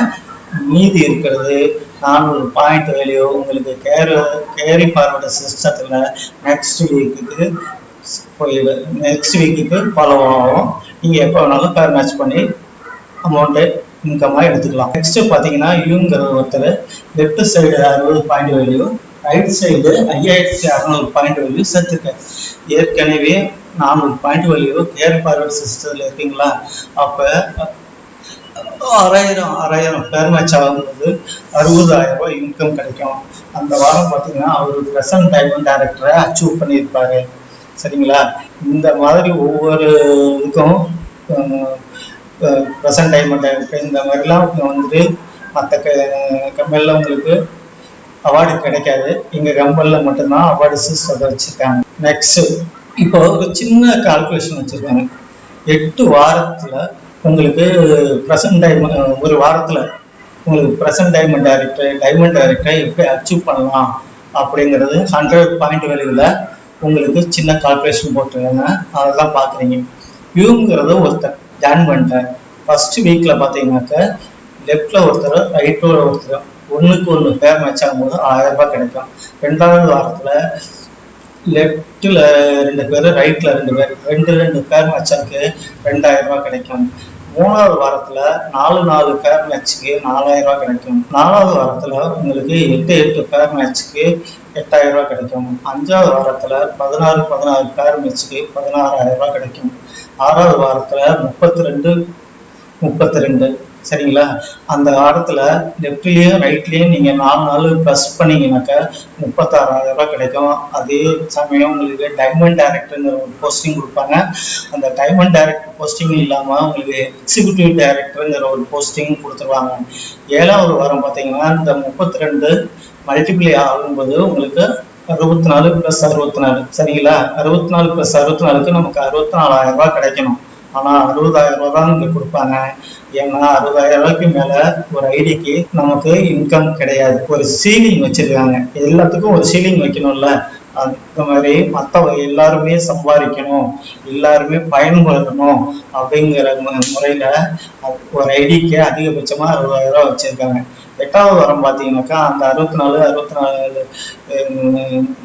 மீதி இருக்கிறது நானூறு பாயிண்ட் வேல்யூ உங்களுக்கு கேரி கேரி ஃபார்வர்டு சிஸ்டத்தில் நெக்ஸ்ட் வீக்குக்கு போயிடு நெக்ஸ்ட் வீக்குக்கு ஃபாலோ ஆகும். நீங்கள் எப்போ வேணாலும் பேர் மேட்ச் பண்ணி அமௌண்ட்டு இன்கமாக எடுத்துக்கலாம். நெக்ஸ்ட்டு பார்த்தீங்கன்னா யூங்கிற ஒருத்தர் லெஃப்ட் சைடு அறுபது பாயிண்ட் வேல்யூ ரைட் சைடு ஐயாயிரத்தி அறநூறு பாயிண்ட் வேல்யூ சேர்த்துருக்கேன் ஏற்கனவே நானூறு பாயிண்ட் வேல்யூ கேர் ஃபார்வர்ட் சிஸ்டத்தில் இருக்கீங்களா? அப்போ ஆறாயிரம் ஆறாயிரம் பேர் வச்சாகும்போது அறுபதாயிரம் ரூபாய் இன்கம் கிடைக்கும். அந்த வாரம் பார்த்தீங்கன்னா அவர் ப்ரெசன்ட் டைமண்ட் டேரக்டரை அச்சீவ் பண்ணியிருப்பாரு. சரிங்களா? இந்த மாதிரி ஒவ்வொரு இதுக்கும் ப்ரெசன்ட் டைமண்ட் டைரக்டர் இந்த மாதிரிலாம் வந்துட்டு மற்ற க கம்பெனியில் உங்களுக்கு அவார்டு கிடைக்காது. எங்கள் கம்பெனியில் மட்டும்தான் அவார்டு சிஸ்டத்தை வச்சுருக்காங்க. நெக்ஸ்ட்டு இப்போ ஒரு சின்ன கால்குலேஷன் வச்சுருக்காங்க. எட்டு வாரத்தில் உங்களுக்கு ப்ரெசன்ட் டைமண்ட் ஒரு வாரத்தில் உங்களுக்கு ப்ரெசன்ட் டைமண்ட் டைரக்டர் டைமண்ட் டைரக்டரை எப்படி அச்சீவ் பண்ணலாம் அப்படிங்கிறது ஹண்ட்ரட் பாயிண்ட் வேல்யூவில் உங்களுக்கு சின்ன கால்குலேஷன் போட்டுருக்காங்க. அதெல்லாம் பார்க்குறீங்க. வியூங்கிறது ஒருத்தர் ஜாயின் பண்ணிட்டேன் ஃபஸ்ட்டு வீக்கில் பார்த்தீங்கன்னாக்க லெஃப்டில் ஒருத்தர் ரைட்டில் ஒருத்தர் ஒன்றுக்கு ஒன்று பேர் மேட்ச் ஆகும்போது ஆயிரம் ரூபாய் கிடைக்கும். ரெண்டாவது வாரத்தில் லெஃப்ட்டில் ரெண்டு பேர் ரைட்டில் ரெண்டு பேர் ரெண்டு ரெண்டு பேர் மேட்சுக்கு ரெண்டாயிரம் ரூபாய் கிடைக்கும். மூணாவது வாரத்தில் நாலு நாலு பேர் மேட்ச்சுக்கு நாலாயிரம் ரூபாய் கிடைக்கும். நாலாவது வாரத்தில் உங்களுக்கு எட்டு எட்டு பேர் மேட்ச்சுக்கு எட்டாயிரம் ரூபாய் கிடைக்கும். அஞ்சாவது வாரத்தில் பதினாறு பதினாறு பேர் மேட்ச்சுக்கு பதினாறாயிரம் ரூபாய் கிடைக்கும். ஆறாவது வாரத்தில் முப்பத்தி ரெண்டு முப்பத்தி ரெண்டு. சரிங்களா? அந்த வாரத்தில் லெஃப்ட்லேயும் ரைட்லேயும் நீங்கள் நாலு நாள் ப்ளஸ் பண்ணீங்கன்னாக்கா முப்பத்தாறாயிரம் ரூபாய் கிடைக்கும். அதே சமயம் உங்களுக்கு டைமண்ட் டைரக்டர்னு ஒரு போஸ்டிங் கொடுப்பாங்க. அந்த டைமண்ட் டேரக்டர் போஸ்டிங் இல்லாமல் உங்களுக்கு எக்ஸிக்யூட்டிவ் டேரக்டருங்கிற ஒரு போஸ்டிங் கொடுத்துருவாங்க. ஏழாவது வாரம் பார்த்தீங்கன்னா இந்த முப்பத்தி ரெண்டு மல்டிப்ளை ஆகும்போது உங்களுக்கு அறுபத்தி நாலு ப்ளஸ் அறுபத்தி நாலு சரிங்களா? அறுபத்தி நாலு ப்ளஸ் அறுபத்தி நாலுக்கு நமக்கு அறுபத்தி நாலாயிரம் ரூபாய் கிடைக்கணும். ஆனால் அறுபதாயிரம் ரூபாய் தான் இங்கே கொடுப்பாங்க. ஏன்னா அறுபதாயிரம் ரூபாய்க்கு மேலே ஒரு ஐடிக்கு நமக்கு இன்கம் கிடையாது. ஒரு சீலிங் வச்சிருக்காங்க. எல்லாத்துக்கும் ஒரு சீலிங் வைக்கணும்ல. அந்த மாதிரி மற்றவங்க எல்லாருமே சம்பாதிக்கணும் எல்லாருமே பயன்படுத்தணும் அப்படிங்கிற முறையில ஒரு ஐடிக்கு அதிகபட்சமாக அறுபதாயிரம் ரூபாய் வச்சிருக்காங்க. எட்டாவது வாரம் பார்த்தீங்கன்னாக்கா அந்த அறுபத்தி நாலு அறுபத்தி நாலு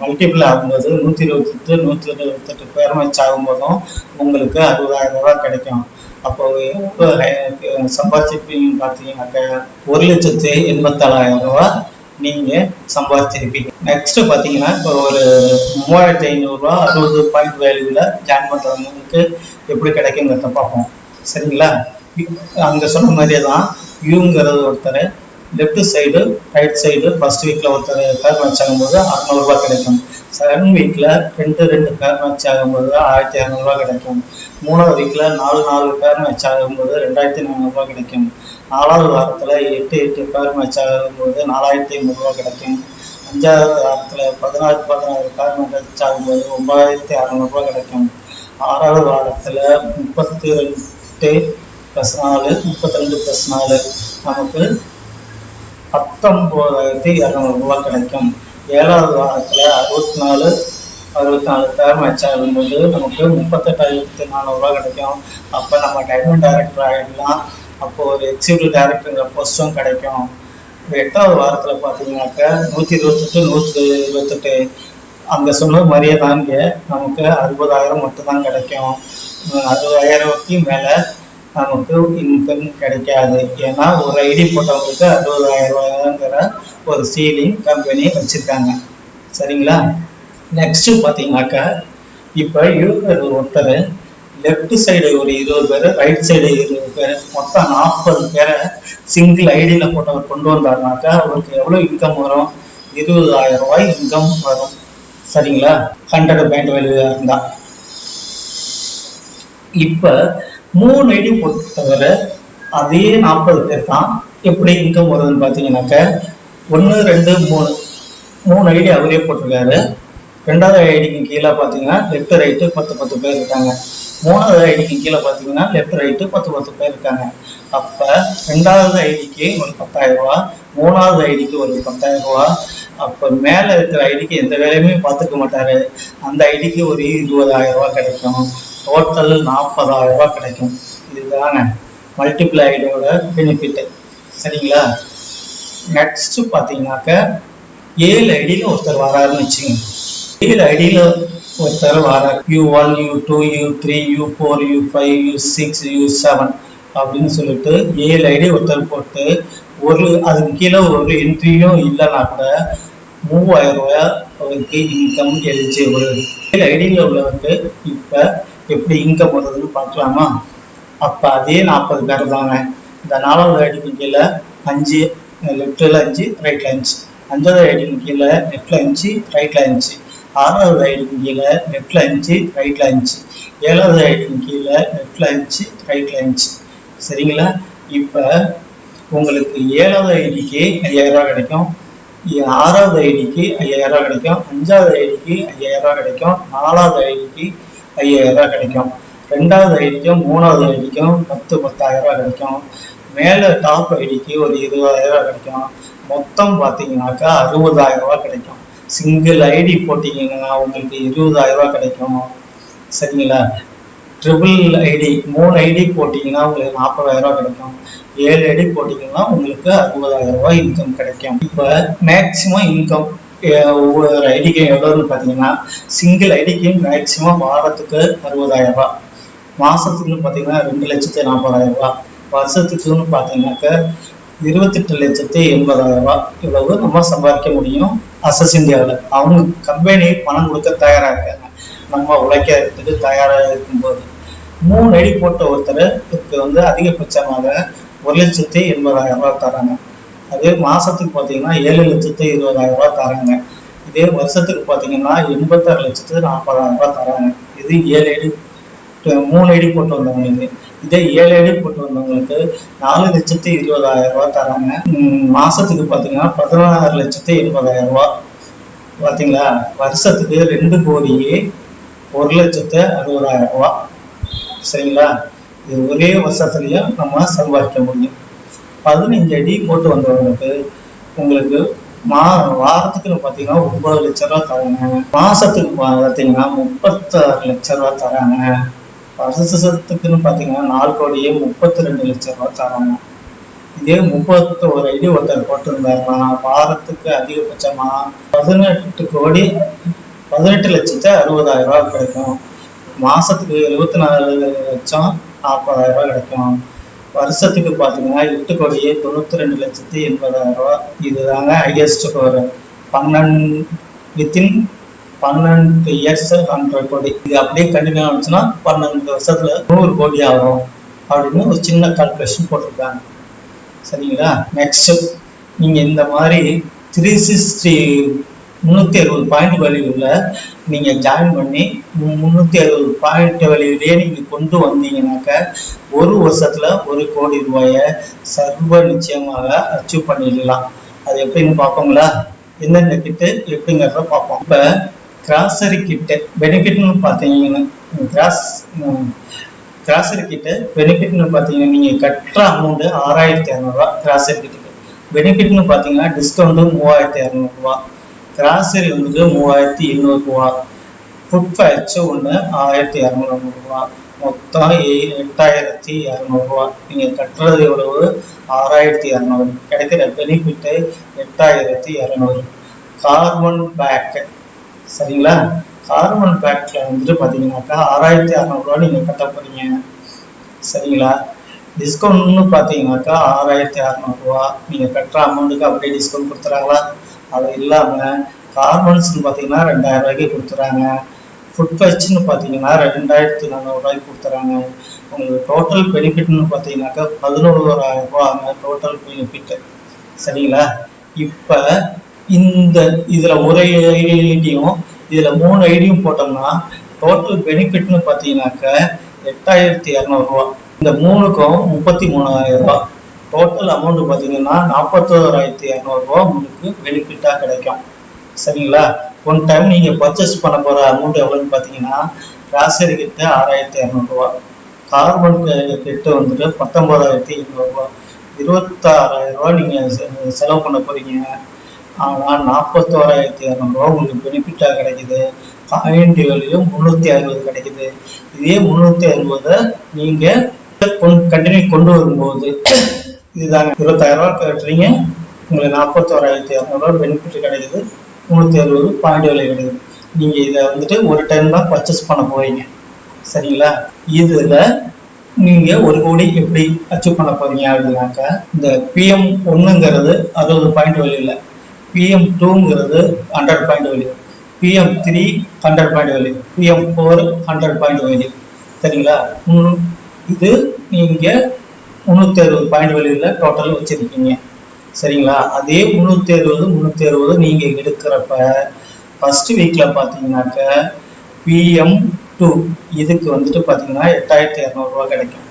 மல்டிபிள் ஆகும்போது நூற்றி இருபத்தெட்டு நூற்றி இருபத்தெட்டு பேர் மேட்ச் ஆகும்போதும் உங்களுக்கு அறுபதாயிரம் ரூபாய் கிடைக்கும். அப்போ எவ்வளோ சம்பாதிச்சிருப்பீங்கன்னு பார்த்தீங்கன்னாக்கா ஒரு லட்சத்து எண்பத்தாலாயிரம் ரூபாய் நீங்கள் சம்பாதிச்சிருப்பீங்க. நெக்ஸ்ட்டு பார்த்தீங்கன்னா இப்போ ஒரு மூவாயிரத்தி ஐநூறுரூவா அறுபது பாயிண்ட் வேல்யூவில் ஜாயின் பண்ணுறவங்களுக்கு எப்படி கிடைக்குங்கிறத பார்ப்போம். சரிங்களா? அங்கே சொன்ன மாதிரியே தான் யூங்கிறது ஒருத்தர் left side right side first வீக்கில் ஒருத்தர் பேர் மேட்ச் ஆகும்போது அறநூறுபா கிடைக்கும். செகண்ட் வீக்கில் ரெண்டு ரெண்டு பேர் மேட்ச் ஆகும்போது ஆயிரத்தி இரநூறுவா கிடைக்கும். மூணாவது வீக்கில் நாலு நாலு பேர் மேட்ச் ஆகும்போது ரெண்டாயிரத்தி நானூறுரூவா கிடைக்கும். நாலாவது வாரத்தில் எட்டு எட்டு பேர் மேட்ச் ஆகும்போது நாலாயிரத்தி ஐநூறுரூவா கிடைக்கும். அஞ்சாவது வாரத்தில் பதினாறு பதினாறு பேர் மேட்ச் ஆகும்போது ஒன்பதாயிரத்தி அறநூறுபா கிடைக்கும். ஆறாவது வாரத்தில் முப்பத்தி ரெண்டு ப்ளஸ் நாலு முப்பத்தி ரெண்டு ப்ளஸ் நாலு. நமக்கு பத்தொம்போதாயிரத்தி இரநூறுபா கிடைக்கும் ஏழாவது வாரத்தில் அறுபத்தி நாலு அறுபத்தி நாலு பேர் மேட்ச் ஆகும்போது நமக்கு முப்பத்தெட்டாயிரத்தி நானூறுரூவா கிடைக்கும். அப்போ நம்ம டைமண்ட் டைரக்டர் ஆகிடலாம். அப்போ ஒரு எக்ஸிக்யூட்டிவ் டைரக்டருங்கிற போஸ்ட்டும் கிடைக்கும். எட்டாவது வாரத்தில் பார்த்தீங்கன்னாக்கா நூற்றி இருபத்தெட்டு நூற்றி இருபத்தெட்டு. அங்கே சொன்ன மாதிரியே தாங்க நமக்கு அறுபதாயிரம் மட்டும்தான் கிடைக்கும். அறுபதாயிரத்துக்கு மேலே நமக்கு இன்கம் கிடைக்காது. ஏன்னா ஒரு ஐடி போட்டவங்களுக்கு அறுபதாயிரம் ரூபாய்ங்கிற ஒரு சீலிங் கம்பெனி வச்சுருக்காங்க. சரிங்களா? நெக்ஸ்ட்டு பார்த்தீங்கன்னாக்கா இப்போ யூசர் ஒருத்தர் லெஃப்ட் சைடு ஒரு இருபது பேர் ரைட் சைடு இருபது பேர் மொத்தம் நாற்பது பேரை சிங்கிள் ஐடியில் போட்டவர் கொண்டு வந்தாருனாக்கா அவருக்கு எவ்வளோ இன்கம் வரும்? இருபதாயிரம் ரூபாய் இன்கம் வரும். சரிங்களா? ஹண்ட்ரட் பாயிண்ட் வேல்யூ இருந்தால் இப்போ மூணு ஐடி பொறுத்தவரை அதே நாற்பது பேர் தான் எப்படி இன்கம் வருதுன்னு பார்த்தீங்கன்னாக்க ஒன்று ரெண்டு மூணு. மூணு ஐடி அவரே போட்டிருக்காரு. ரெண்டாவது ஐடிக்கு கீழே பார்த்தீங்கன்னா லெஃப்ட் ரைட்டு பத்து பத்து பேர் இருக்காங்க. மூணாவது ஐடிக்கு கீழே பார்த்தீங்கன்னா லெஃப்ட் ரைட்டு பத்து பத்து பேர் இருக்காங்க. அப்போ ரெண்டாவது ஐடிக்கு ஒரு பத்தாயிரம் ரூபா மூணாவது ஐடிக்கு ஒரு பத்தாயிரம் ரூபா. அப்போ மேலே இருக்கிற ஐடிக்கு எந்த வேலையுமே பார்த்துக்க மாட்டார். அந்த ஐடிக்கு ஒரு இருபதாயிரம் ரூபா கிடைக்கும். டோட்டல் நாற்பதாயிரம் ரூபாய் கிடைக்கும். இதுதாங்க மல்டிபிள் பெனிஃபிட்டு பெனிஃபிட் சரிங்களா? நெக்ஸ்ட்டு பார்த்தீங்கன்னாக்க ஏழு ஐடியில் ஒருத்தர் வராருன்னு வச்சுங்க ஏழு ஐடியில் ஒருத்தர் வரார். U one U two U three U four U five U six U seven அப்படின்னு சொல்லிட்டு ஏழு ஐடி ஒருத்தர் போட்டு ஒரு அதுக்கு கீழே ஒரு என்ட்ரியும் இல்லைன்னா கூட மூவாயிரம் ரூபாய் அவருக்கு இன்கம் எலிஜிபிள் ஏழு ஐடியில் உள்ளவருக்கு இப்போ எப்படி இன்கம் வருதுன்னு பார்க்கலாமா? அப்போ அதே நாற்பது பேர் தாங்க. இந்த நாலாவது ஐடிக்கு கீழே அஞ்சு லெஃப்டில் அஞ்சு ரைட்டில் அஞ்சு. அஞ்சாவது ஐடிக்கு கீழே லெஃப்டில் அஞ்சு ரைட்டில் அஞ்சு. ஆறாவது ஐடிக்கு கீழே லெஃப்டில் அஞ்சு ரைட்டில் அஞ்சு. ஏழாவது ஐடிக்கு கீழே லெஃப்டில் அஞ்சு ரைட்டில் அஞ்சு. சரிங்களா? இப்போ உங்களுக்கு ஏழாவது ஐடிக்கு ஐயாயிரரூவா கிடைக்கும். ஆறாவது ஐடிக்கு ஐயாயிரம் கிடைக்கும். அஞ்சாவது ஐடிக்கு ஐயாயிரரூவா கிடைக்கும். நாலாவது ஐடிக்கு ஐயாயிரம் ரூபாய் கிடைக்கும். ரெண்டாவது ஐடிக்கும் மூணாவது ஐடிக்கும் பத்து பத்தாயிரம் ரூபாய் கிடைக்கும். மேலே டாப் ஐடிக்கு ஒரு இருபதாயிரம் ரூபாய் கிடைக்கும். மொத்தம் பார்த்தீங்கன்னாக்கா அறுபதாயிரம் ரூபாய் கிடைக்கும். சிங்கிள் ஐடி போட்டிங்கன்னா உங்களுக்கு இருபதாயிரம் ரூபாய் கிடைக்கும். சரிங்களா? ட்ரிபிள் ஐடி மூணு ஐடி போட்டிங்கன்னா உங்களுக்கு நாற்பதாயிரம் ரூபாய் கிடைக்கும். ஏழு ஐடி போட்டிங்கன்னா உங்களுக்கு அறுபதாயிரம் ரூபாய் இன்கம் கிடைக்கும். இப்போ மேக்ஸிமம் இன்கம் ஒவ்வொரு ஐடிக்கு எவ்வளோன்னு பார்த்தீங்கன்னா சிங்கிள் ஐடிக்கு மேக்சிமம் வாரத்துக்கு அறுபதாயிரம் ரூபா மாதத்துக்குன்னு பார்த்தீங்கன்னா ரெண்டு லட்சத்தி நாற்பதாயிரம் ரூபா வருஷத்துக்குன்னு பார்த்தீங்கன்னாக்க இருபத்தெட்டு லட்சத்தி எண்பதாயிரம் ரூபாய். இவ்வளவு நம்ம சம்பாதிக்க முடியும் அசஸ் இந்தியாவில் அவங்க கம்பெனி பணம் கொடுக்க தயாராக இருக்காங்க. நம்ம உழைக்கிறதுக்கு தயாராக இருக்கும்போது. மூணு அடி போட்ட ஒருத்தருக்கு வந்து அதிகபட்சமாக ஒரு லட்சத்தி எண்பதாயிரம் ரூபா தராங்க. அதே மாசத்துக்கு பார்த்தீங்கன்னா ஏழு லட்சத்து இருபதாயிரம் ரூபாய் தராங்க. இதே வருஷத்துக்கு பார்த்தீங்கன்னா எண்பத்தாறு லட்சத்து நாற்பதாயிரம் ரூபாய் தராங்க. இது ஏழு அடி மூணு அடி போட்டு வந்தவங்களுக்கு. இதே ஏழு அடி போட்டு வந்தவங்களுக்கு நாலு லட்சத்து இருபதாயிரம் ரூபாய் தராங்க. மாசத்துக்கு பார்த்தீங்கன்னா பதினாறு லட்சத்து எண்பதாயிரம் ரூபாய். பார்த்தீங்களா வருஷத்துக்கு ரெண்டு கோடியே ஒரு லட்சத்து அறுபதாயிரம் ரூபாய். சரிங்களா? இது ஒரே வருஷத்துலயும் நம்ம சம்பாதிக்க முடியும். பதினஞ்சு அடி போட்டு வந்தவங்களுக்கு உங்களுக்கு மா வாரத்துக்கு பார்த்தீங்கன்னா ஒன்பது லட்ச ரூபா தராங்க. மாசத்துக்கு பார்த்தீங்கன்னா முப்பத்தாறு லட்ச ரூபா தராங்க. வருஷத்துக்குன்னு பார்த்தீங்கன்னா நாலு கோடியே முப்பத்தி ரெண்டு லட்ச ரூபா தராங்க. இதே முப்பத்தோரு ஐடி ஒருத்தர் போட்டிருந்தாருன்னா வாரத்துக்கு அதிகபட்சமா பதினெட்டு கோடி பதினெட்டு லட்சத்து அறுபதாயிரம் ரூபா கிடைக்கும். மாசத்துக்கு எழுபத்தி நாலு லட்சம் நாற்பதாயிரம் ரூபா கிடைக்கும். வருஷத்துக்கு பார்த்தீங்கன்னா எட்டு கோடியே தொண்ணூத்தி ரெண்டு லட்சத்தி எண்பதாயிரம் ரூபா இதுதாங்க ஹையஸ்ட் ஒரு பன்னெண்டு வித்தின் பன்னெண்டு இயர்ஸ் ஹண்ட்ரட் கோடி. இது அப்படியே கண்டினியூ ஆச்சுன்னா பன்னெண்டு வருஷத்துல நூறு கோடி ஆகும் அப்படின்னு ஒரு சின்ன கால்குலேஷன் போட்டிருக்காங்க. சரிங்களா? நெக்ஸ்ட் நீங்க இந்த மாதிரி த்ரீ சிக்ஸ்டி முந்நூற்றி அறுபது பாயிண்ட் வேல்யூவில் நீங்கள் ஜாயின் பண்ணி முந்நூற்றி அறுபது பாயிண்ட் வழியிலேயே நீங்கள் கொண்டு வந்தீங்கன்னாக்க ஒரு வருஷத்தில் ஒரு கோடி ரூபாயை சர்வ நிச்சயமாக அச்சீவ் பண்ணிடலாம். அது எப்படின்னு பார்ப்போங்களா? எந்தெந்த கிட்டு எப்படிங்கிறத பார்ப்போம். இப்போ கிராசரி கிட்டு பெனிஃபிட்னு பார்த்தீங்கன்னா கிராஸ் கிராசரி கிட்டு பெனிஃபிட்னு பார்த்தீங்கன்னா நீங்கள் கட்டுற அமௌண்ட்டு ஆறாயிரத்தி இரநூறுவா கிராசரி கிட்டுக்கு. பெனிஃபிட்னு பார்த்தீங்கன்னா டிஸ்கவுண்ட்டு மூவாயிரத்தி இரநூறுவா கிராசரி உங்களுக்கு மூவாயிரத்தி எண்ணூறுரூவா ஃபுட் ஃபேர்ஸ் ஒன்று ஆயிரத்தி இரநூறுவா மொத்தம் எ- எட்டாயிரத்தி இரநூறுவா நீங்கள் கட்டுறது எவ்வளவு? ஆறாயிரத்தி இரநூறு கிடைக்கிற பெனிஃபிட்டு எட்டாயிரத்தி இரநூறு கார்பன் பேக் சரிங்களா? கார்பன் பேக்கில் வந்துட்டு பார்த்தீங்கன்னாக்கா ஆறாயிரத்தி அறநூறுவா நீங்கள் கட்ட போகிறீங்க சரிங்களா? டிஸ்கவுண்ட்னு பார்த்தீங்கன்னாக்கா ஆறாயிரத்தி அறநூறுவா நீங்கள் கட்டுற அமௌண்ட்டுக்கு அப்படியே டிஸ்கவுண்ட் கொடுத்துறாங்களா? அது இல்லாமல் கார்மெண்ட்ஸ்னு பார்த்தீங்கன்னா ரெண்டாயிரம் ரூபாய்க்கு கொடுத்துறாங்க. ஃபுட் ஃபெஸ்ட்னு பார்த்தீங்கன்னா ரெண்டாயிரத்தி நானூறுரூவாய்க்கு கொடுத்துறாங்க. உங்களுக்கு டோட்டல் பெனிஃபிட்னு பார்த்தீங்கன்னாக்கா பதினோராயிரம் ரூபாங்க டோட்டல் பெனிஃபிட் சரிங்களா? இப்போ இந்த இதில் ஒரு ஐடியும் இதில் மூணு ஐடியும் போட்டோம்னா டோட்டல் பெனிஃபிட்னு பார்த்தீங்கன்னாக்கா எட்டாயிரத்தி இரநூறுவா இந்த மூணுக்கும் முப்பத்தி மூணாயிரம் ரூபா டோட்டல் அமௌண்ட் பார்த்தீங்கன்னா நாற்பத்தோராயிரத்தி இரநூறுவா உங்களுக்கு பெனிஃபிட்டாக கிடைக்கும். சரிங்களா? ஒன் டைம் நீங்கள் பர்ச்சேஸ் பண்ண போகிற அமௌண்ட் எவ்வளோன்னு பார்த்தீங்கன்னா கிராசரி கிட்ட ஆறாயிரத்தி இரநூறுவா கார்பன் கிட்ட வந்துட்டு பத்தொம்போதாயிரத்தி எழுநூறுபா இருபத்தாறாயிரரூவா நீங்கள் செலவு பண்ண போகிறீங்க ஆனால் நாற்பத்தோராயிரத்தி இரநூறுவா உங்களுக்கு பெனிஃபிட்டாக கிடைக்குது. பாயிண்ட் முந்நூற்றி அறுபது கிடைக்குது. இதே முந்நூற்றி அறுபதை நீங்கள் கண்டினியூ கொண்டு வரும்போது இதுதாங்க. இருபத்தாயிரம் ரூபா கட்டுறீங்க. உங்களுக்கு நாற்பத்தோராயிரத்தி இரநூறுவா பெனிஃபிட் கிடைக்குது. முந்நூற்றி அறுபது பாயிண்ட் விலை கிடைக்குது. நீங்கள் இதை வந்துட்டு ஒரு டைம் தான் பர்ச்சேஸ் பண்ண போகிறீங்க சரிங்களா? இதில் நீங்கள் ஒரு கோடி எப்படி அச்சீவ் பண்ண போகிறீங்க அப்படின்னாக்கா இந்த பிஎம் ஒன்றுங்கிறது அறுபது பாயிண்ட் வெளியில் பிஎம் டூங்கிறது ஹண்ட்ரட் பாயிண்ட் வழி PM three hundred point value PM four hundred point value சரிங்களா? இது நீங்கள் முந்நூற்றி அறுபது பாயிண்ட் வெளியில் டோட்டல் வச்சுருக்கீங்க. சரிங்களா? அதே முந்நூற்றி அறுபது முந்நூற்றி அறுபது நீங்கள் எடுக்கிறப்ப ஃபஸ்ட்டு வீக்கில் பார்த்தீங்கன்னாக்க பிஎம் டூ இதுக்கு வந்துட்டு பார்த்தீங்கன்னா எட்டாயிரத்தி இரநூறுவா கிடைக்கும்.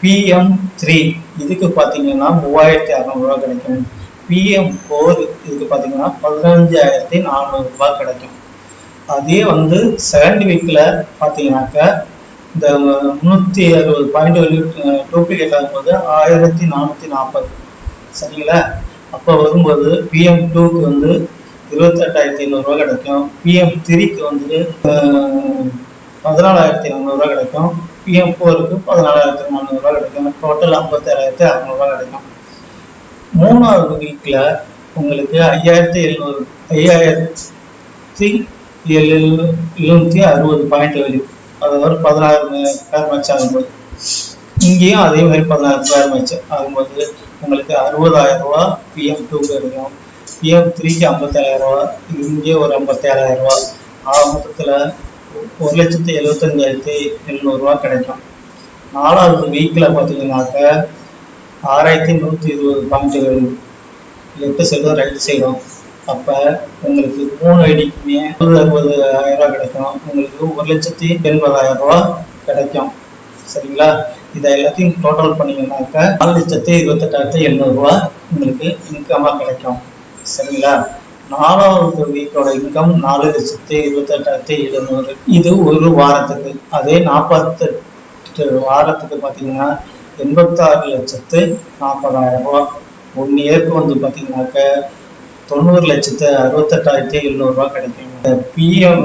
பிஎம் த்ரீ இதுக்கு பார்த்தீங்கன்னா மூவாயிரத்தி இரநூறுவா கிடைக்கும். பிஎம் ஃபோர் இதுக்கு பார்த்தீங்கன்னா பதினஞ்சாயிரத்தி நானூறுரூவா கிடைக்கும். அதே வந்து செகண்ட் வீக்கில் பார்த்தீங்கன்னாக்கா இந்த முந்நூற்றி அறுபது பாயிண்ட் டூப்ளிகேட் ஆகும்போது ஆயிரத்தி நானூற்றி நாற்பது சரிங்களா? அப்போ வரும்போது பிஎம் டூக்கு வந்து இருபத்தெட்டாயிரத்தி ஐநூறுரூவா கிடைக்கும். பிஎம் த்ரீக்கு வந்து பதினாலாயிரத்தி நானூறுரூவா கிடைக்கும். பிஎம் ஃபோருக்கு பதினாலாயிரத்தி நானூறுரூவா கிடைக்கும். டோட்டல் ஐம்பத்தேழாயிரத்தி அறநூறுவா கிடைக்கும். மூணாவது வீக்கில் உங்களுக்கு ஐயாயிரத்தி எழுநூறு ஐயாயிரத்தி எழு எழுநூற்றி அறுபது பாயிண்ட் அது ஒரு பதினாறு பேர் மேட்ச் ஆகும்போது. இங்கேயும் அதே மாதிரி பதினாறு பேர் மேட்ச் ஆகும்போது உங்களுக்கு அறுபதாயிரம் ரூபா பிஎம் டூக்கு கிடைக்கும் பிஎம் த்ரீக்கு ஐம்பத்தேழாயிரம் ரூபா இங்கே ஒரு ஐம்பத்தேழாயிரம் ரூபா. ஆக மொத்தத்தில் ஒரு லட்சத்தி எழுபத்தஞ்சாயிரத்தி எழுநூறுவா கிடைக்கும். நாலாவது வீக்கில் பார்த்தீங்கன்னாக்க ஆறாயிரத்தி நூற்றி இருபது பாயிண்ட்டுகள் லெஃப்ட் சைடும் ரைட் சைடும் அப்போ உங்களுக்கு மூணு ஐடிக்குமே அறுபது ஆயிரம் ரூபா கிடைக்கும். உங்களுக்கு ஒரு லட்சத்தி எண்பதாயிரம் ரூபா கிடைக்கும். சரிங்களா? இதை எல்லாத்தையும் டோட்டல் பண்ணீங்கன்னாக்கா நாலு லட்சத்தி இருபத்தெட்டாயிரத்தி எழுநூறுவா உங்களுக்கு இன்கமாக கிடைக்கும். சரிங்களா? நாலாவது வீக்கோட இன்கம் நாலு லட்சத்தி இருபத்தெட்டாயிரத்தி எழுநூறு. இது ஒரு வாரத்துக்கு. அதே நாற்பத்தெட்டு வாரத்துக்கு பார்த்தீங்கன்னா எண்பத்தாறு லட்சத்து நாற்பதாயிரம் ரூபா ஒன் இயருக்கு வந்து பார்த்தீங்கன்னாக்க தொண்ணூறு லட்சத்து அறுபத்தெட்டாயிரத்தி எழுநூறுபா கிடைக்கும். பிஎம்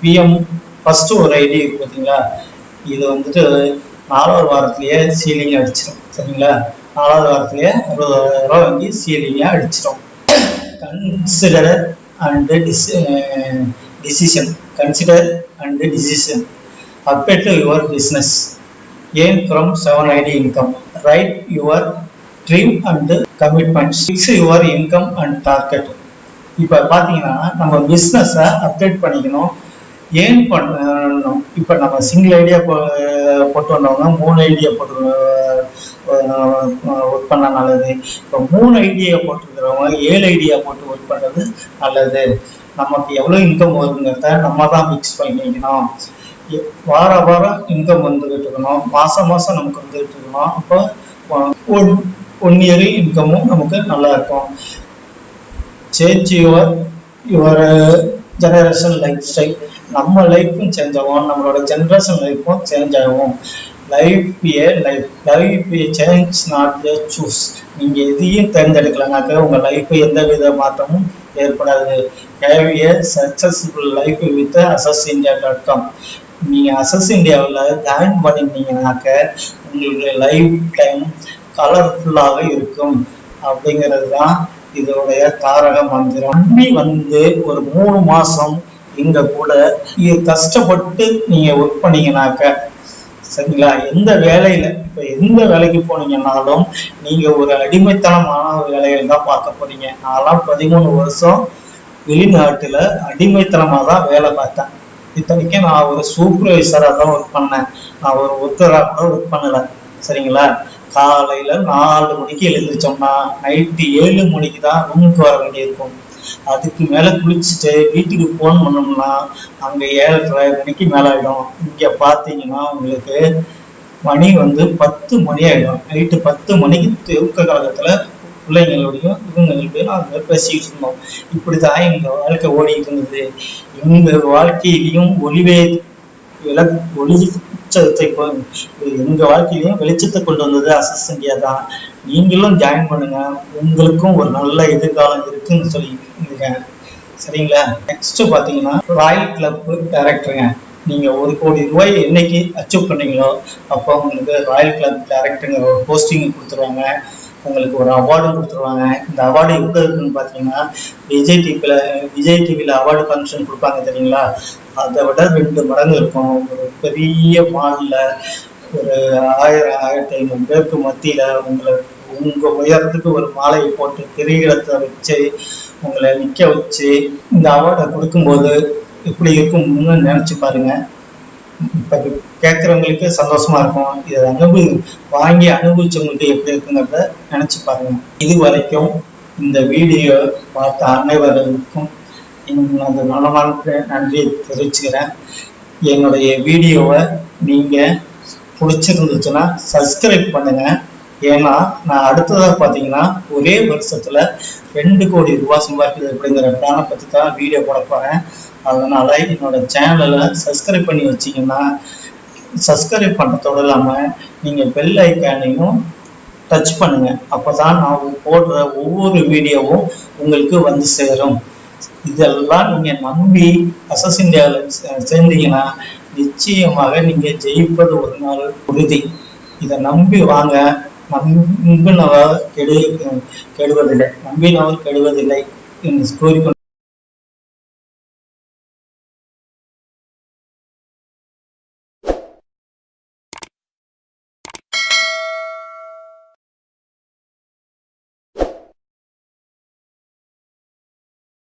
பிஎம் ஃபஸ்ட்டு ஒரு ஐடி இருக்குது பார்த்தீங்களா இது வந்துட்டு நாலாவது வாரத்திலேயே சீலிங் அடிச்சிடும் சரிங்களா? நாலாவது வாரத்திலேயே அறுபதாயிரம் ரூபா வாங்கி சீலிங்காக அடிச்சிடும் consider and decision consider and decision update your business earn from seven ID income write your dream and commitment fix your income and target இப்போ பார்த்தீங்கன்னா நம்ம பிஸ்னஸை அப்டேட் பண்ணிக்கணும். ஏன் பண்ணணும்? இப்போ நம்ம சிங்கிள் ஐடியா போட்டு வந்தவங்க மூணு ஐடியா போட்டு ஒர்க் பண்ண நல்லது. இப்போ மூணு ஐடியா போட்டுருக்கிறவங்க ஏழு ஐடியா போட்டு ஒர்க் பண்ணுறது நல்லது. நமக்கு எவ்வளோ இன்கம் வருங்கிறத நம்ம தான் ஃபிக்ஸ் பண்ணிக்கணும். வார வாரம் இன்கம் வந்துகிட்டு இருக்கணும். மாதம் மாதம் நமக்கு வந்துகிட்டு இருக்கணும். அப்போ ஒன் ஒன் இயர் இன்கமும் நமக்கு நல்லா இருக்கும் change your your generation lifestyle நம்ம லைஃப்பும் சேஞ்ச் ஆகும். நம்மளோட ஜென்ரேஷன் லைஃப்பும் சேஞ்ச் ஆகும். Life a life life a change not a choose நீங்கள் எதையும் தேர்ந்தெடுக்கலனாக்க உங்கள் லைஃப் எந்த வித மாற்றமும் ஏற்படாது. Have a successful life with Asus India dot com நீங்கள் அசஸ் இந்தியாவில் ஜாயின் பண்ணியிருந்தீங்கனாக்க உங்களுடைய லைஃப் டைம் கலர்ஃபுல்லாக இருக்கும். அப்படிங்கிறது தான் இதோடைய தாரக மந்திரம். நம்பி வந்து ஒரு மூணு மாசம் இங்க கூட இது கஷ்டப்பட்டு நீங்க ஒர்க் பண்ணீங்கன்னாக்க சரிங்களா? எந்த வேலையில இப்ப எந்த வேலைக்கு போனீங்கன்னாலும் நீங்க ஒரு அடிமைத்தனமான வேலைகள் தான் பார்க்க போறீங்க. நான்லாம் பதிமூணு வருஷம் வெளிநாட்டுல அடிமைத்தனமா தான் வேலை பார்த்தேன். இத்தனைக்கும் நான் ஒரு சூப்பர்வைசராக தான் ஒர்க் பண்ணேன். நான் ஒரு ஒத்தராக கூட ஒர்க் பண்ணல. சரிங்களா? காலையில நாலு மணிக்கு எழுந்திரிச்சோம்னா நைட்டு ஏழு மணிக்கு தான் ரூமுக்கு வர வேண்டியிருக்கும். அதுக்கு மேல குளிச்சுட்டு வீட்டுக்கு போன் பண்ணோம்னா அங்க ஏழரை மணிக்கு மேல ஆயிடும். இங்க பாத்தீங்கன்னா உங்களுக்கு மணி வந்து பத்து மணி ஆயிடும். நைட்டு பத்து மணிக்கு தூக்க காலத்துல பிள்ளைங்களோடையும் இவங்களுடைய நாங்கள் பேசிக்கிட்டு இருந்தோம். இப்படிதான் எங்க வாழ்க்கை ஓடிட்டு இருந்தது. எங்க வாழ்க்கையிலையும் ஒளிவே ஒளி வெளிச்சத்தை எங்கள் எங்க வாழ்க்கையிலையும் வெளிச்சத்தை கொண்டு வந்தது அசஸ் இந்தியா தான். நீங்களும் ஜாயின் பண்ணுங்க. உங்களுக்கும் ஒரு நல்ல எதிர்காலம் இருக்குன்னு சொல்லியிருக்கீங்க. சரிங்களா? நெக்ஸ்ட் பாத்தீங்கன்னா ராயல் கிளப் டைரக்டருங்க நீங்க ஒரு கோடி ரூபாய் என்னைக்கு அச்சீவ் பண்ணீங்களோ அப்போ உங்களுக்கு ராயல் கிளப் டைரக்டருங்கிற ஒரு போஸ்டிங் கொடுத்துருவாங்க. உங்களுக்கு ஒரு அவார்டு கொடுத்துருவாங்க. இந்த அவார்டு எங்க இருக்குன்னு பார்த்தீங்கன்னா விஜய் டிவியில் விஜய் டிவியில் அவார்டு ஃபங்க்ஷன் கொடுப்பாங்க தெரியுங்களா? அதை விட ரெண்டு மடங்கு இருக்கும். ஒரு பெரிய மாலில் ஒரு ஆயிரம் ஆயிரத்தி ஐநூறு பேருக்கு மத்தியில் உங்களை உங்கள் உயரத்துக்கு ஒரு மாலையை போட்டு கிரீடத்தை வச்சு உங்களை நிற்க வச்சு இந்த அவார்டை கொடுக்கும்போது எப்படி இருக்கும்னு நினச்சி பாருங்கள் இப்போ கேட்குறவங்களுக்கு சந்தோஷமா இருக்கும். இதை அனுபவி வாங்கி அனுபவிச்சவங்களுக்கு எப்படி இருக்குங்கிறத நினச்சி பாருங்க. இது வரைக்கும் இந்த வீடியோ பார்த்த அனைவர்களுக்கும் எனது மனமான நன்றியை தெரிவிச்சுக்கிறேன். என்னுடைய வீடியோவை நீங்கள் பிடிச்சிருந்துச்சுன்னா சப்ஸ்கிரைப் பண்ணுங்கள் ஏன்னா நான் அடுத்ததாக பார்த்தீங்கன்னா ஒரே வருஷத்தில் ரெண்டு கோடி ரூபாய் சம்பாதிக்கிறது அப்படிங்கிற பிளானை பற்றி தான் வீடியோ போட போகிறேன் அதனால் என்னோட சேனலை சப்ஸ்கிரைப் பண்ணி வச்சிங்கன்னா சப்ஸ்கிரைப் பண்ணுறதோடு இல்லாமல் நீங்கள் பெல் ஐக்கானையும் டச் பண்ணுங்கள் அப்போ தான் நான் போடுற ஒவ்வொரு வீடியோவும் உங்களுக்கு வந்து சேரும். இதெல்லாம் நீங்கள் நம்பி அசஸ் இந்தியாவில் சேர்ந்தீங்கன்னா நிச்சயமாக நீங்கள் ஜெயிப்பது ஒரு நாள் உறுதி. இதை நம்பி வாங்க. நம்பினவர் கெடு கெடுவதில்லை. நம்பினவர் கெடுவதில்லை. என்று கூறிக்கொண்டு